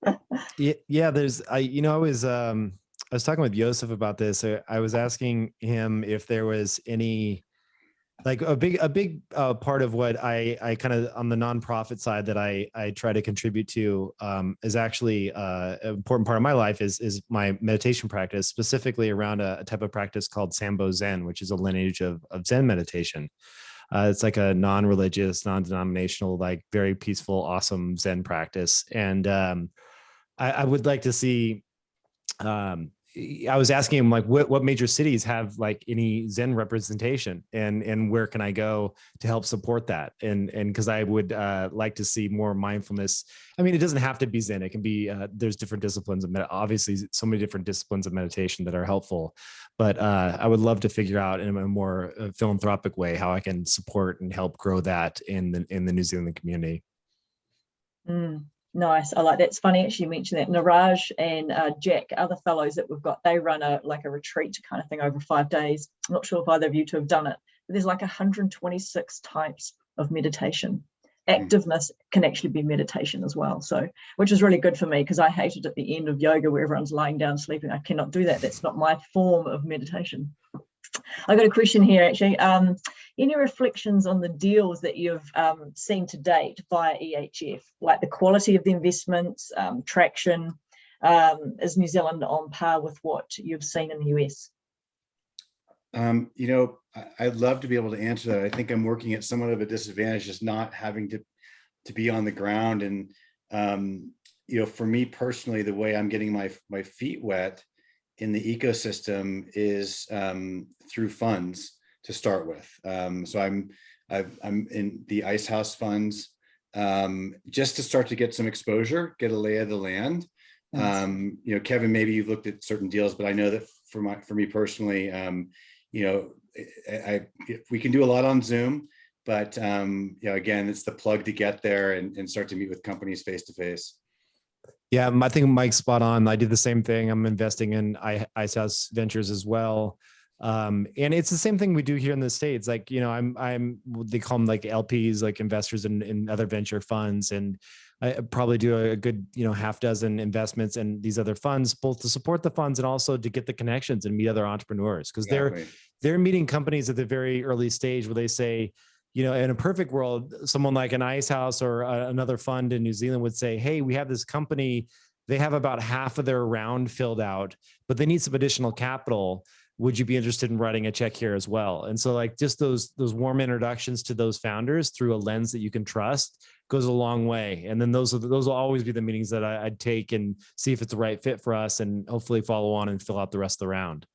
<laughs> Yeah, yeah. There's, I, you know, I was, um, I was talking with Joseph about this. uh, I was asking him if there was any, like a big, a big uh, part of what I, I kind of on the nonprofit side that I, I try to contribute to um, is actually uh, an important part of my life is, is my meditation practice, specifically around a, a type of practice called Sanbo Zen, which is a lineage of, of Zen meditation. Uh, it's like a non-religious, non-denominational, like very peaceful, awesome Zen practice. And um, I, I would like to see. Um, I was asking him like, what what major cities have like any Zen representation, and and where can I go to help support that? And and because I would uh, like to see more mindfulness. I mean, it doesn't have to be Zen. It can be. Uh, there's different disciplines of obviously so many different disciplines of meditation that are helpful. But uh, I would love to figure out in a more uh, philanthropic way how I can support and help grow that in the in the New Zealand community. Mm, nice. I like that. It's funny actually you mentioned that. Naraj and uh, Jack, other fellows that we've got, they run a like a retreat kind of thing over five days. I'm not sure if either of you two have done it, but there's like 126 types of meditation. Activeness can actually be meditation as well. So, which is really good for me because I hated at the end of yoga where everyone's lying down sleeping. I cannot do that. That's not my form of meditation. I got a question here actually. Um, any reflections on the deals that you've um, seen to date via EHF, like the quality of the investments, um, traction? Um, is New Zealand on par with what you've seen in the US? Um, you know, I'd love to be able to answer that. I think I'm working at somewhat of a disadvantage, just not having to to be on the ground. And um, you know, for me personally, the way I'm getting my my feet wet in the ecosystem is um, through funds to start with. Um, so I'm I've, I'm in the Icehouse funds um, just to start to get some exposure, get a lay of the land. Nice. Um, you know, Kevin, maybe you've looked at certain deals, but I know that for my for me personally, um, you know, I, I we can do a lot on Zoom, but um, you know, again, it's the plug to get there and, and start to meet with companies face to face. Yeah, I think Mike's spot on. I do the same thing. I'm investing in Icehouse Ventures as well. Um, and it's the same thing we do here in the States. Like, you know, I'm, I'm, they call them like LPs, like investors in, in other venture funds. And I probably do a good, you know, half dozen investments in these other funds, both to support the funds and also to get the connections and meet other entrepreneurs. Cause Exactly. they're, they're meeting companies at the very early stage where they say, you know, in a perfect world, someone like an Icehouse or a, another fund in New Zealand would say, "Hey, we have this company. They have about half of their round filled out, but they need some additional capital. Would you be interested in writing a check here as well?" And so, like, just those those warm introductions to those founders through a lens that you can trust goes a long way. And then those are those will always be the meetings that I, I'd take and see if it's the right fit for us, and hopefully follow on and fill out the rest of the round.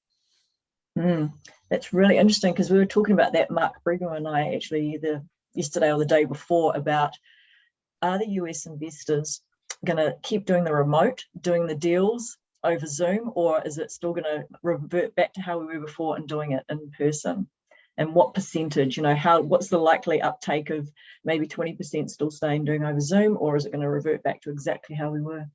Mm, that's really interesting because we were talking about that, Mark Brigham and I actually either yesterday or the day before about are the US investors going to keep doing the remote, doing the deals over Zoom, or is it still going to revert back to how we were before and doing it in person? And what percentage, you know, how what's the likely uptake of maybe 20% still staying doing over Zoom, or is it going to revert back to exactly how we were?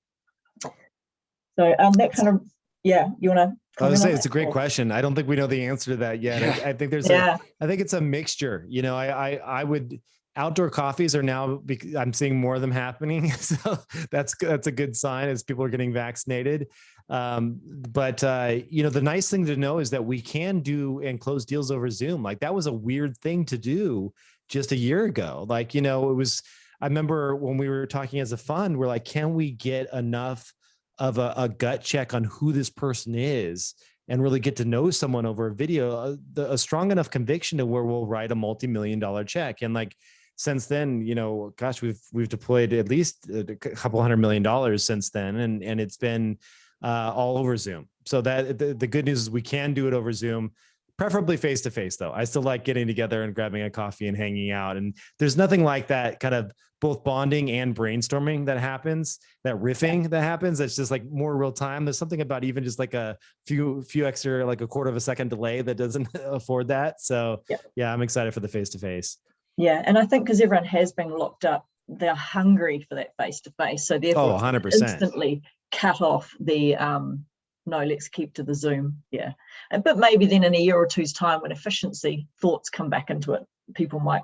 So um, that kind of, yeah, you want to? I would say it's a great question. I don't think we know the answer to that yet. I, I think there's Yeah, a, I think it's a mixture. You know, I, I, I would outdoor coffees are now I'm seeing more of them happening. <laughs> So that's that's a good sign as people are getting vaccinated. Um, but uh, you know, the nice thing to know is that we can do and close deals over Zoom. Like that was a weird thing to do just a year ago. Like you know, it was. I remember when we were talking as a fund, we're like, can we get enough of a, a gut check on who this person is and really get to know someone over a video, a, the- a strong enough conviction to where we'll write a multi-million dollar check. And like, since then, you know, gosh, we've, we've deployed at least a couple hundred million dollars since then. And, and it's been uh, all over Zoom. So that the, the good news is we can do it over Zoom, preferably face to face though. I still like getting together and grabbing a coffee and hanging out. And there's nothing like that kind of both bonding and brainstorming that happens, that riffing that happens. That's just like more real time. There's something about even just like a few, few extra, like a quarter of a second delay that doesn't <laughs> afford that. So Yep. yeah, I'm excited for the face to face. yeah, and I think because everyone has been locked up, they're hungry for that face to face. So therefore, Oh, 100%. instantly cut off the um no let's keep to the zoom yeah and but maybe then in a year or two's time when efficiency thoughts come back into it people might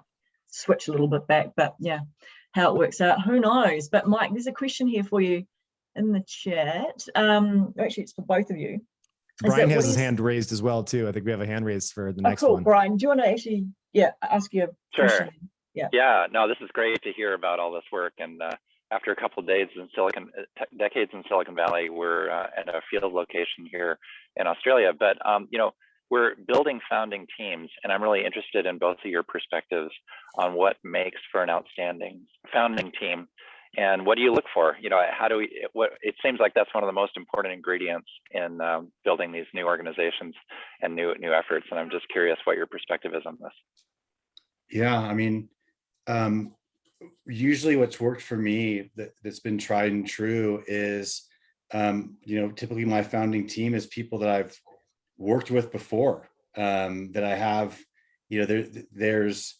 switch a little bit back but yeah how it works out who knows but mike there's a question here for you in the chat um actually it's for both of you Is Brian has his hand raised as well too. I think we have a hand raised for the next oh, next cool one. brian do you want to actually yeah ask you a Sure. question Yeah. Yeah, no, this is great to hear about all this work. And uh, after a couple of days in Silicon, uh, decades in Silicon Valley, we're uh, at a field location here in Australia. But um, you know, we're building founding teams, and I'm really interested in both of your perspectives on what makes for an outstanding founding team, and what do you look for? You know, how do we? What it seems like that's one of the most important ingredients in um, building these new organizations and new new efforts. And I'm just curious what your perspective is on this. Yeah, I mean, um, usually what's worked for me that, that's been tried and true is, um, you know, typically my founding team is people that I've worked with before, um, that I have, you know, there, there's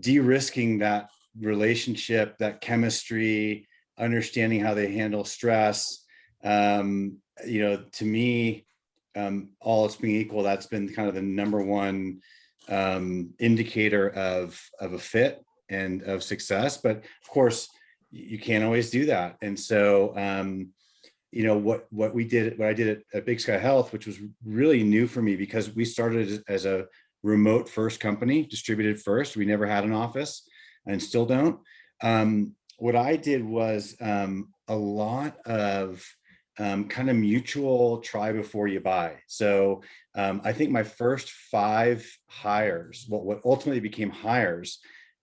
de-risking that relationship, that chemistry, understanding how they handle stress. Um, you know, to me, um, all else being equal, that's been kind of the number one um, indicator of of a fit and of success. But of course, you can't always do that. And so, um, you know, what what we did, what I did at, at Big Sky Health, which was really new for me because we started as, a remote first company, distributed first. We never had an office, and still don't. Um, what I did was um, a lot of um, kind of mutual try before you buy. So um, I think my first five hires, what, what ultimately became hires,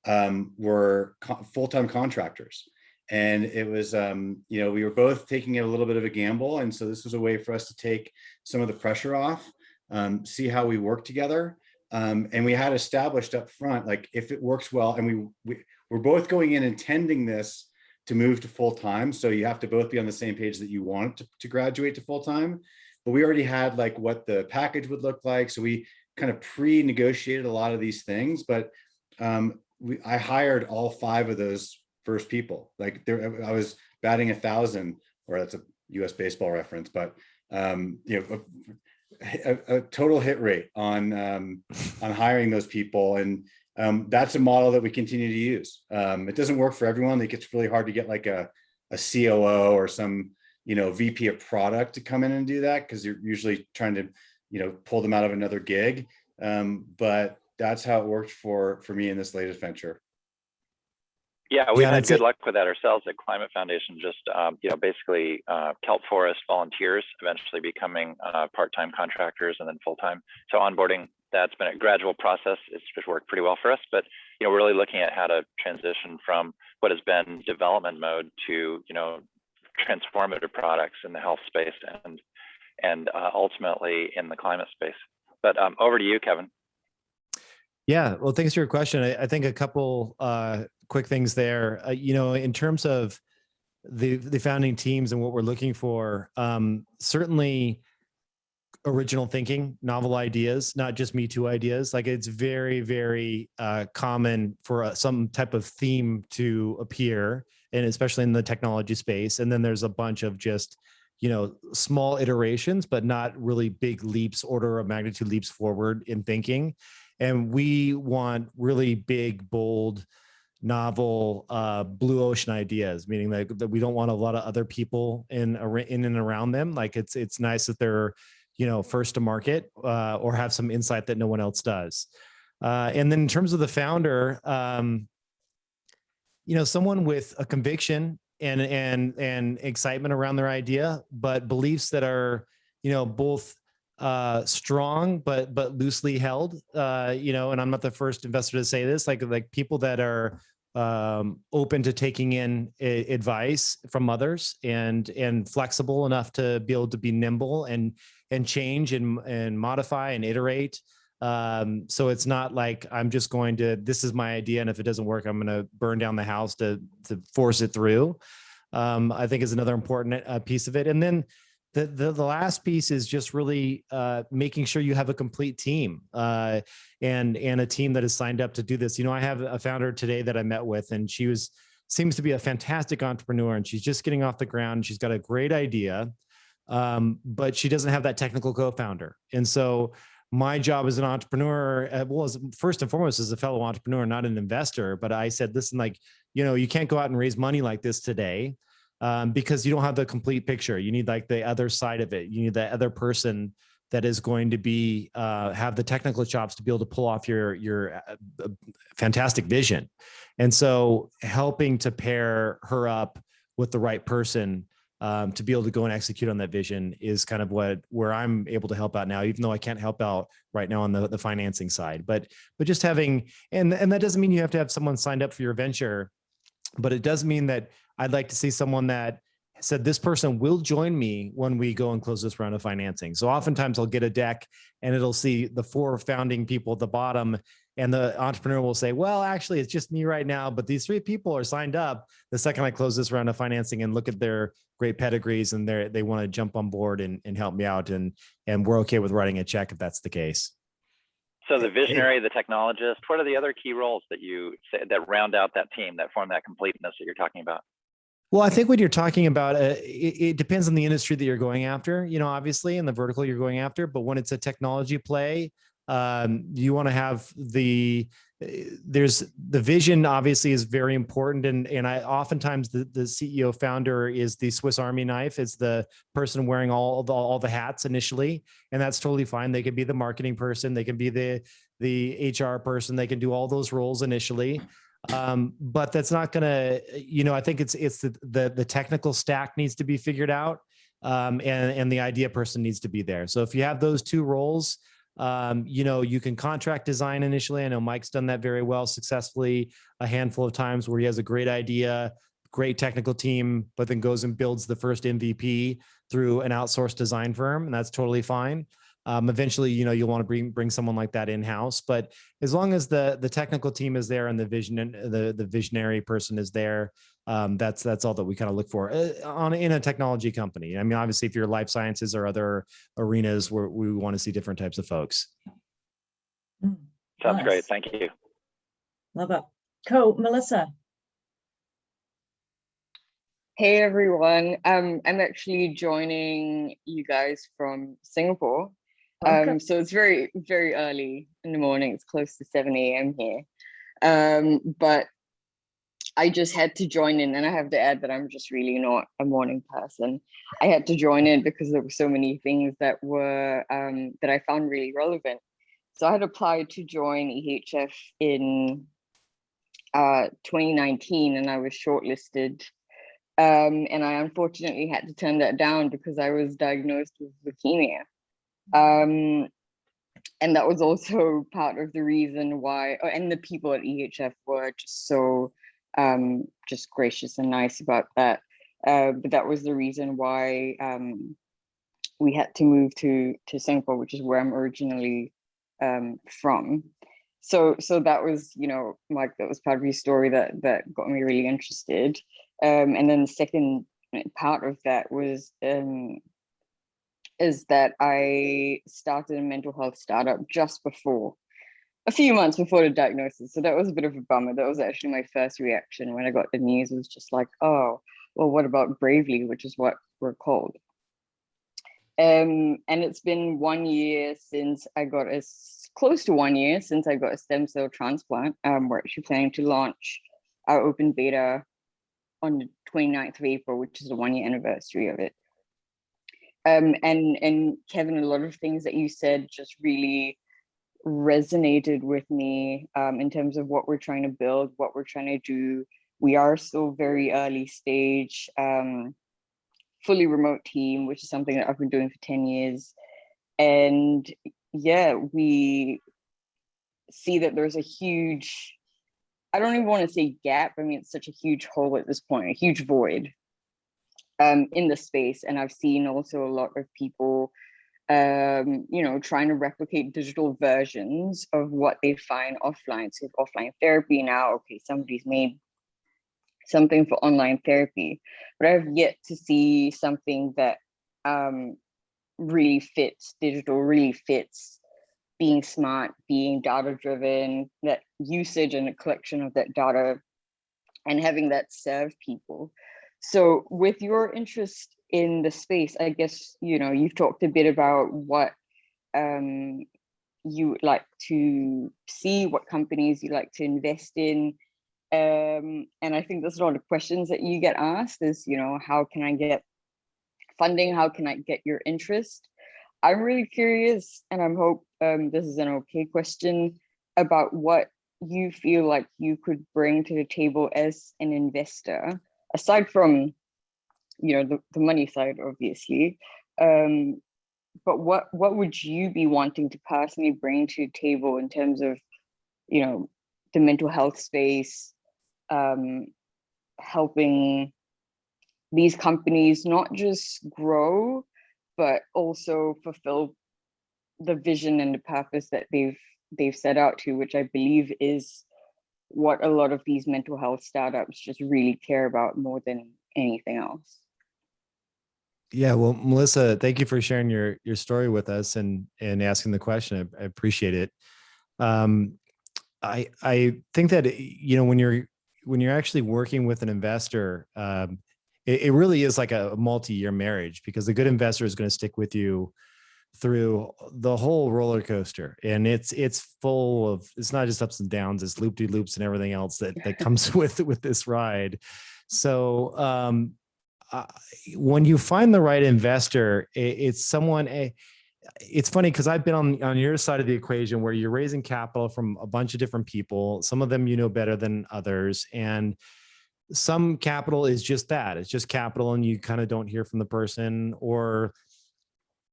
um, were co- full-time contractors. And it was, um, you know, we were both taking a little bit of a gamble. And so this was a way for us to take some of the pressure off, um, see how we work together. Um, and we had established up front, like if it works well, and we, we we're both going in intending this to move to full time. So you have to both be on the same page that you want to, to graduate to full time but we already had like what the package would look like. So we kind of pre-negotiated a lot of these things, but um, we, I hired all five of those first people. Like there, I was batting a thousand, or that's a U.S. baseball reference, but um, you know, a, a total hit rate on um, on hiring those people, and um, that's a model that we continue to use. Um, it doesn't work for everyone. It gets really hard to get like a a COO or some you know VP of product to come in and do that because you're usually trying to you know pull them out of another gig. Um, but that's how it worked for for me in this latest venture. Yeah, we Yeah, had good it. luck with that ourselves at Climate Foundation. Just um, you know, basically uh, kelp forest volunteers, eventually becoming uh, part-time contractors and then full-time. So onboarding that's been a gradual process. It's just worked pretty well for us. But you know, we're really looking at how to transition from what has been development mode to you know transformative products in the health space and and uh, ultimately in the climate space. But um, over to you, Kevin. Yeah, well, thanks for your question. I, I think a couple uh, quick things there. Uh, you know, in terms of the the founding teams and what we're looking for, um, certainly original thinking, novel ideas, not just Me Too ideas. Like it's very, very uh, common for uh, some type of theme to appear, and especially in the technology space. And then there's a bunch of just you know small iterations, but not really big leaps, order of magnitude leaps forward in thinking and we want really big bold novel uh blue ocean ideas meaning that, that we don't want a lot of other people in in and around them. Like it's it's nice that they're you know first to market uh or have some insight that no one else does. Uh and then in terms of the founder um you know someone with a conviction and and and excitement around their idea but beliefs that are you know both uh strong but but loosely held uh you know and i'm not the first investor to say this like like people that are um open to taking in advice from others and and flexible enough to be able to be nimble and and change and and modify and iterate. Um so it's not like i'm just going to this is my idea and if it doesn't work i'm going to burn down the house to to force it through. Um i think is another important uh, piece of it. And then the, the the last piece is just really uh, making sure you have a complete team uh, and and a team that is signed up to do this. You know, I have a founder today that I met with, and she was seems to be a fantastic entrepreneur, and she's just getting off the ground. She's got a great idea, um, but she doesn't have that technical co-founder, and so my job as an entrepreneur, uh, well, as first and foremost as a fellow entrepreneur, not an investor, but I said, listen, like you know, you can't go out and raise money like this today um, because you don't have the complete picture. You need like the other side of it. You need the other person that is going to be uh, have the technical chops to be able to pull off your your uh, uh, fantastic vision. And so, helping to pair her up with the right person um, to be able to go and execute on that vision is kind of what where I'm able to help out now, even though I can't help out right now on the the financing side. But but just having and and that doesn't mean you have to have someone signed up for your venture, but it does mean that I'd like to see someone that said this person will join me when we go and close this round of financing. So oftentimes I'll get a deck and it'll see the four founding people at the bottom and the entrepreneur will say, well, actually it's just me right now, but these three people are signed up the second I close this round of financing and look at their great pedigrees and they they want to jump on board and, and help me out. And, and we're okay with writing a check if that's the case. So the <laughs> visionary, the technologist, what are the other key roles that you say that round out that team that form that completeness that you're talking about? Well, I think when you're talking about uh, it, it depends on the industry that you're going after, you know, obviously, and the vertical you're going after. But when it's a technology play, um, you want to have the there's the vision obviously is very important and and I oftentimes the, the CEO founder is the Swiss Army knife it's the person wearing all the all the hats initially and that's totally fine. They can be the marketing person they can be the the HR person they can do all those roles initially. Um but that's not gonna you know i think it's it's the the, the technical stack needs to be figured out um and and the idea person needs to be there. So if you have those two roles um you know you can contract design initially. I know mike's done that very well successfully a handful of times where he has a great idea great technical team but then goes and builds the first mvp through an outsourced design firm and that's totally fine um, eventually, you know, you'll want to bring bring someone like that in house. But as long as the the technical team is there and the vision and the the visionary person is there, um, that's that's all that we kind of look for uh, on in a technology company. I mean, obviously, if you're life sciences or other arenas where we want to see different types of folks. Mm, Sounds Nice. great. Thank you. Love it. Cool. Melissa. Hey everyone, um, I'm actually joining you guys from Singapore. Okay. Um, so it's very, very early in the morning. It's close to 7 a.m. here. Um, but I just had to join in, and I have to add that I'm just really not a morning person. I had to join in because there were so many things that were um, that I found really relevant. So I had applied to join EHF in uh, 2019, and I was shortlisted. Um, and I unfortunately had to turn that down because I was diagnosed with leukemia. Um, and that was also <laughs> part of the reason why, oh, and the people at EHF were just so um, just gracious and nice about that. Uh, but that was the reason why um, we had to move to to Singapore, which is where I'm originally um, from. So so that was, you know, Mike, that was part of your story that that got me really interested. Um, and then the second part of that was um, is that I started a mental health startup just before, a few months before the diagnosis. So that was a bit of a bummer. That was actually my first reaction when I got the news. It was just like, oh, well, what about Bravely, which is what we're called. Um, and it's been one year since I got a close to one year since I got a stem cell transplant. Um, we're actually planning to launch our open beta on the 29th of April, which is the one year anniversary of it. Um, and and Kevin, a lot of things that you said just really resonated with me um, in terms of what we're trying to build, what we're trying to do. We are still very early stage, um, fully remote team, which is something that I've been doing for 10 years. And yeah, we see that there's a huge, I don't even want to say gap. I mean, it's such a huge hole at this point, a huge void um, in the space. And I've seen also a lot of people, um, you know, trying to replicate digital versions of what they find offline. So offline therapy now, okay, somebody's made something for online therapy, but I've yet to see something that um, really fits digital, really fits being smart, being data driven, that usage and a collection of that data and having that serve people. So with your interest in the space, I guess, you know, you've talked a bit about what um, you would like to see, what companies you like to invest in. Um, and I think there's a lot of questions that you get asked is, you know, how can I get funding? How can I get your interest? I'm really curious, and I hope um, this is an okay question about what you feel like you could bring to the table as an investor aside from you know the, the money side obviously um but what what would you be wanting to personally bring to the table in terms of you know the mental health space um helping these companies not just grow but also fulfill the vision and the purpose that they've they've set out to which i believe is what a lot of these mental health startups just really care about more than anything else. Yeah, well, Melissa, thank you for sharing your your story with us and and asking the question. I, I appreciate it. Um, I I think that you know when you're when you're actually working with an investor, um, it, it really is like a multi-year marriage because a good investor is going to stick with you through the whole roller coaster and it's it's full of it's not just ups and downs it's loop de loops and everything else that that <laughs> comes <laughs> with with this ride so um uh, when you find the right investor it, it's someone a it's funny because I've been on on your side of the equation where you're raising capital from a bunch of different people. Some of them you know better than others, and some capital is just that. It's just capital, and you kind of don't hear from the person, or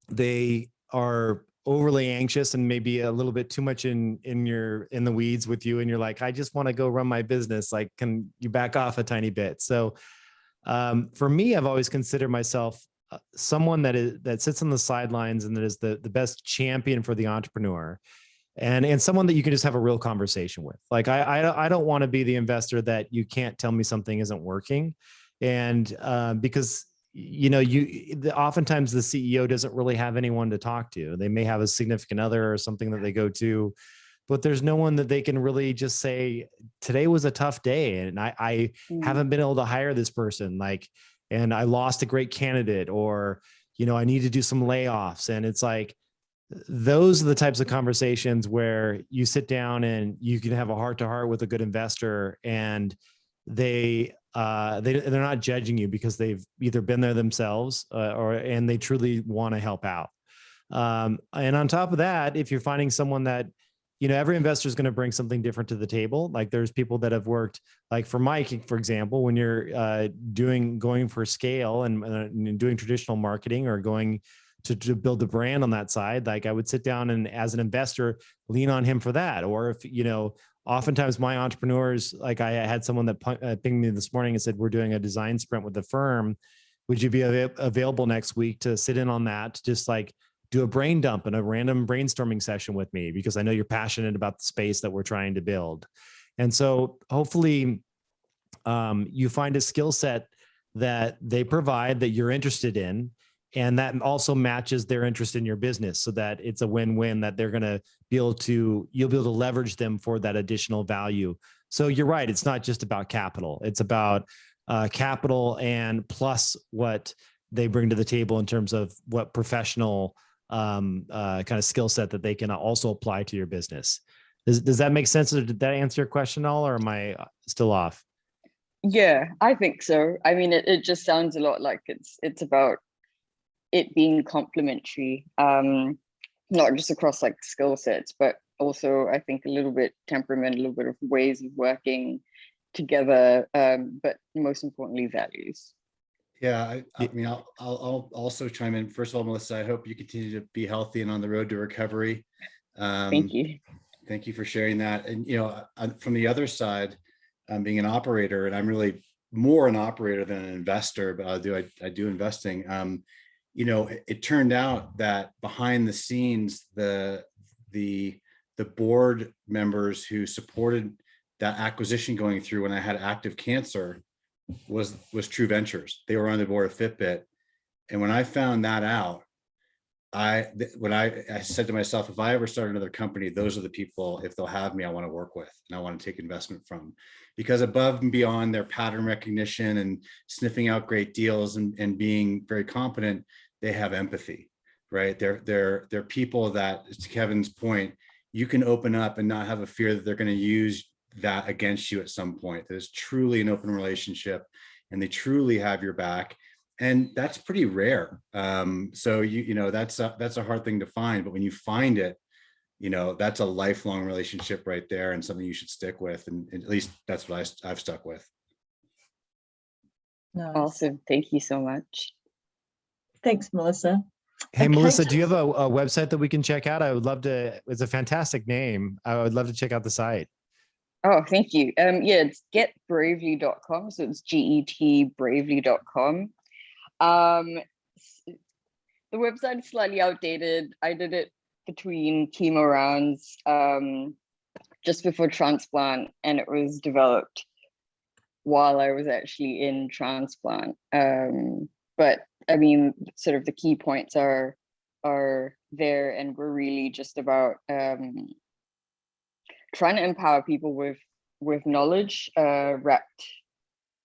they are overly anxious and maybe a little bit too much in in your in the weeds with you and you're like i just want to go run my business like can you back off a tiny bit? So um, for me i've always considered myself uh, someone that is that sits on the sidelines and that is the the best champion for the entrepreneur and and someone that you can just have a real conversation with. Like i i, I don't want to be the investor that you can't tell me something isn't working and uh, because you know you the, oftentimes the ceo doesn't really have anyone to talk to. They may have a significant other or something that they go to but there's no one that they can really just say today was a tough day and i, I Mm. haven't been able to hire this person like and i lost a great candidate or you know i need to do some layoffs. And it's like those are the types of conversations where you sit down and you can have a heart to heart with a good investor and they uh they they're not judging you because they've either been there themselves uh, or and they truly want to help out. Um and on top of that if you're finding someone that you know every investor is going to bring something different to the table like there's people that have worked like for mike for example when you're uh doing going for scale and, uh, and doing traditional marketing or going to, to build the brand on that side like i would sit down and as an investor lean on him for that. Or if you know oftentimes my entrepreneurs like i had someone that uh, pinged me this morning and said we're doing a design sprint with the firm. Would you be ava- available next week to sit in on that just like do a brain dump and a random brainstorming session with me? Because i know you're passionate about the space that we're trying to build. And so hopefully um, you find a skill set that they provide that you're interested in and that also matches their interest in your business so that it's a win-win that they're going to be able to you'll be able to leverage them for that additional value. So you're right it's not just about capital. It's about uh, capital and plus what they bring to the table in terms of what professional um, uh, kind of skill set that they can also apply to your business. Does, does that make sense or did that answer your question all or am i uh, still off? Yeah, I think so. I mean, it, it just sounds a lot like it's it's about it being complementary, um, not just across like skill sets, but also I think a little bit temperament, a little bit of ways of working together, um, but most importantly, values. Yeah, I, I mean, I'll, I'll, I'll also chime in. First of all, Melissa, I hope you continue to be healthy and on the road to recovery. Um, Thank you. Thank you for sharing that. And, you know, from the other side, um, being an operator, and I'm really more an operator than an investor, but I do, I, I do investing. Um, you know, it, it turned out that behind the scenes, the, the, the board members who supported that acquisition going through when I had active cancer was, was True Ventures. They were on the board of Fitbit. And when I found that out, I, when I, I said to myself, if I ever start another company, those are the people, if they'll have me, I want to work with and I want to take investment from. Because above and beyond their pattern recognition and sniffing out great deals and, and being very competent, they have empathy, right? They're, they're, they're people that, to Kevin's point, you can open up and not have a fear that they're going to use that against you at some point. There's truly an open relationship and they truly have your back and that's pretty rare. Um, so you you know that's a, that's a hard thing to find, but when you find it, you know that's a lifelong relationship right there, and something you should stick with. And, and at least that's what I, I've stuck with. No, Awesome. Thank you so much. Thanks, Melissa. Hey, Okay. Melissa, do you have a, a website that we can check out? I would love to. It's a fantastic name. I would love to check out the site. Oh, thank you. Um, yeah, it's getbravely.com. So it's G-E-T bravely.com. Um, s- the website is slightly outdated. I did it between chemo rounds, um, just before transplant, and it was developed while I was actually in transplant. Um, but I mean, sort of the key points are are there, and we're really just about um, trying to empower people with with knowledge uh, wrapped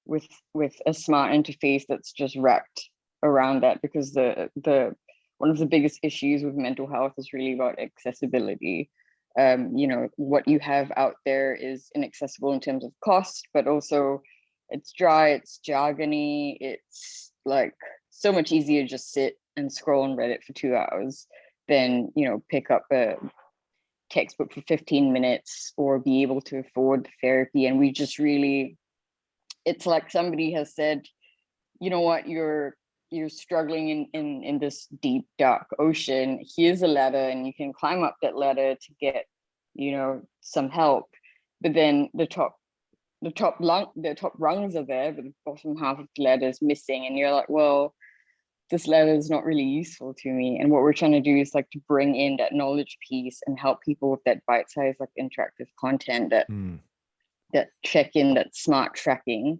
with with a smart interface that's just wrapped around that because the the one of the biggest issues with mental health is really about accessibility. Um you know what you have out there is inaccessible in terms of cost but also it's dry it's jargony it's like so much easier to just sit and scroll on reddit for two hours than you know pick up a textbook for 15 minutes or be able to afford therapy and we just really it's like somebody has said you know what? You're you're struggling in in in this deep dark ocean. Here's a ladder and you can climb up that ladder to get you know some help. But then the top the top lung the top rungs are there but the bottom half of the ladder is missing and you're like well this letter is not really useful to me and what we're trying to do is like to bring in that knowledge piece and help people with that bite-sized like interactive content that Hmm. that check in that smart tracking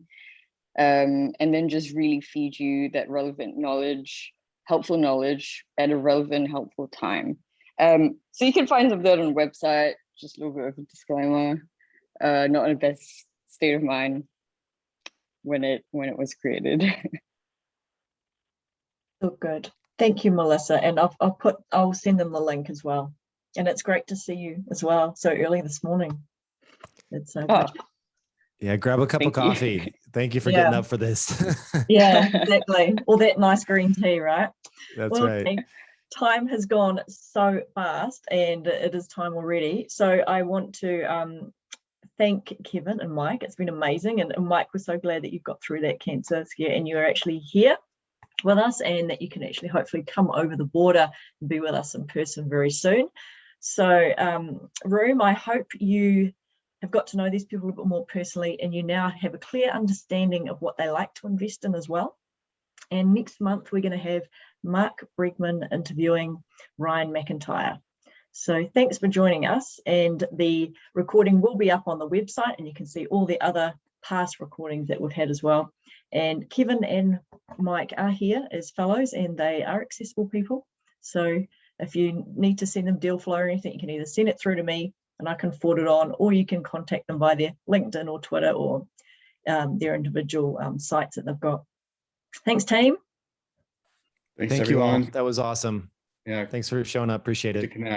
um, and then just really feed you that relevant knowledge helpful knowledge at a relevant helpful time um, so you can find some of that on the website just a little bit of a disclaimer uh, not in the best state of mind when it when it was created <laughs> Oh, good. Thank you, Melissa. And I'll, I'll put, I'll send them the link as well. And it's great to see you as well so early this morning. It's so Oh, good. Yeah, grab a cup of Thank you. coffee. Thank you for getting up for this. <laughs> Yeah, exactly. All that nice green tea, right? That's Well, right. Time has gone so fast and it is time already. So I want to um, thank Kevin and Mike. It's been amazing. And, and Mike, we're so glad that you got through that cancer scare and you're actually here with us and that you can actually hopefully come over the border and be with us in person very soon. So um, Room, I hope you have got to know these people a bit more personally and you now have a clear understanding of what they like to invest in as well. And next month, we're going to have Mark Bregman interviewing Ryan McIntyre. So thanks for joining us. And the recording will be up on the website and you can see all the other past recordings that we've had as well. And Kevin and Mike are here as fellows and they are accessible people. So if you need to send them deal flow or anything, you can either send it through to me and I can forward it on, or you can contact them by their LinkedIn or Twitter or um, their individual um, sites that they've got. Thanks, team. Thanks, Thank you all. everyone. That was awesome. Yeah, Thanks for showing up. Appreciate to it. connect.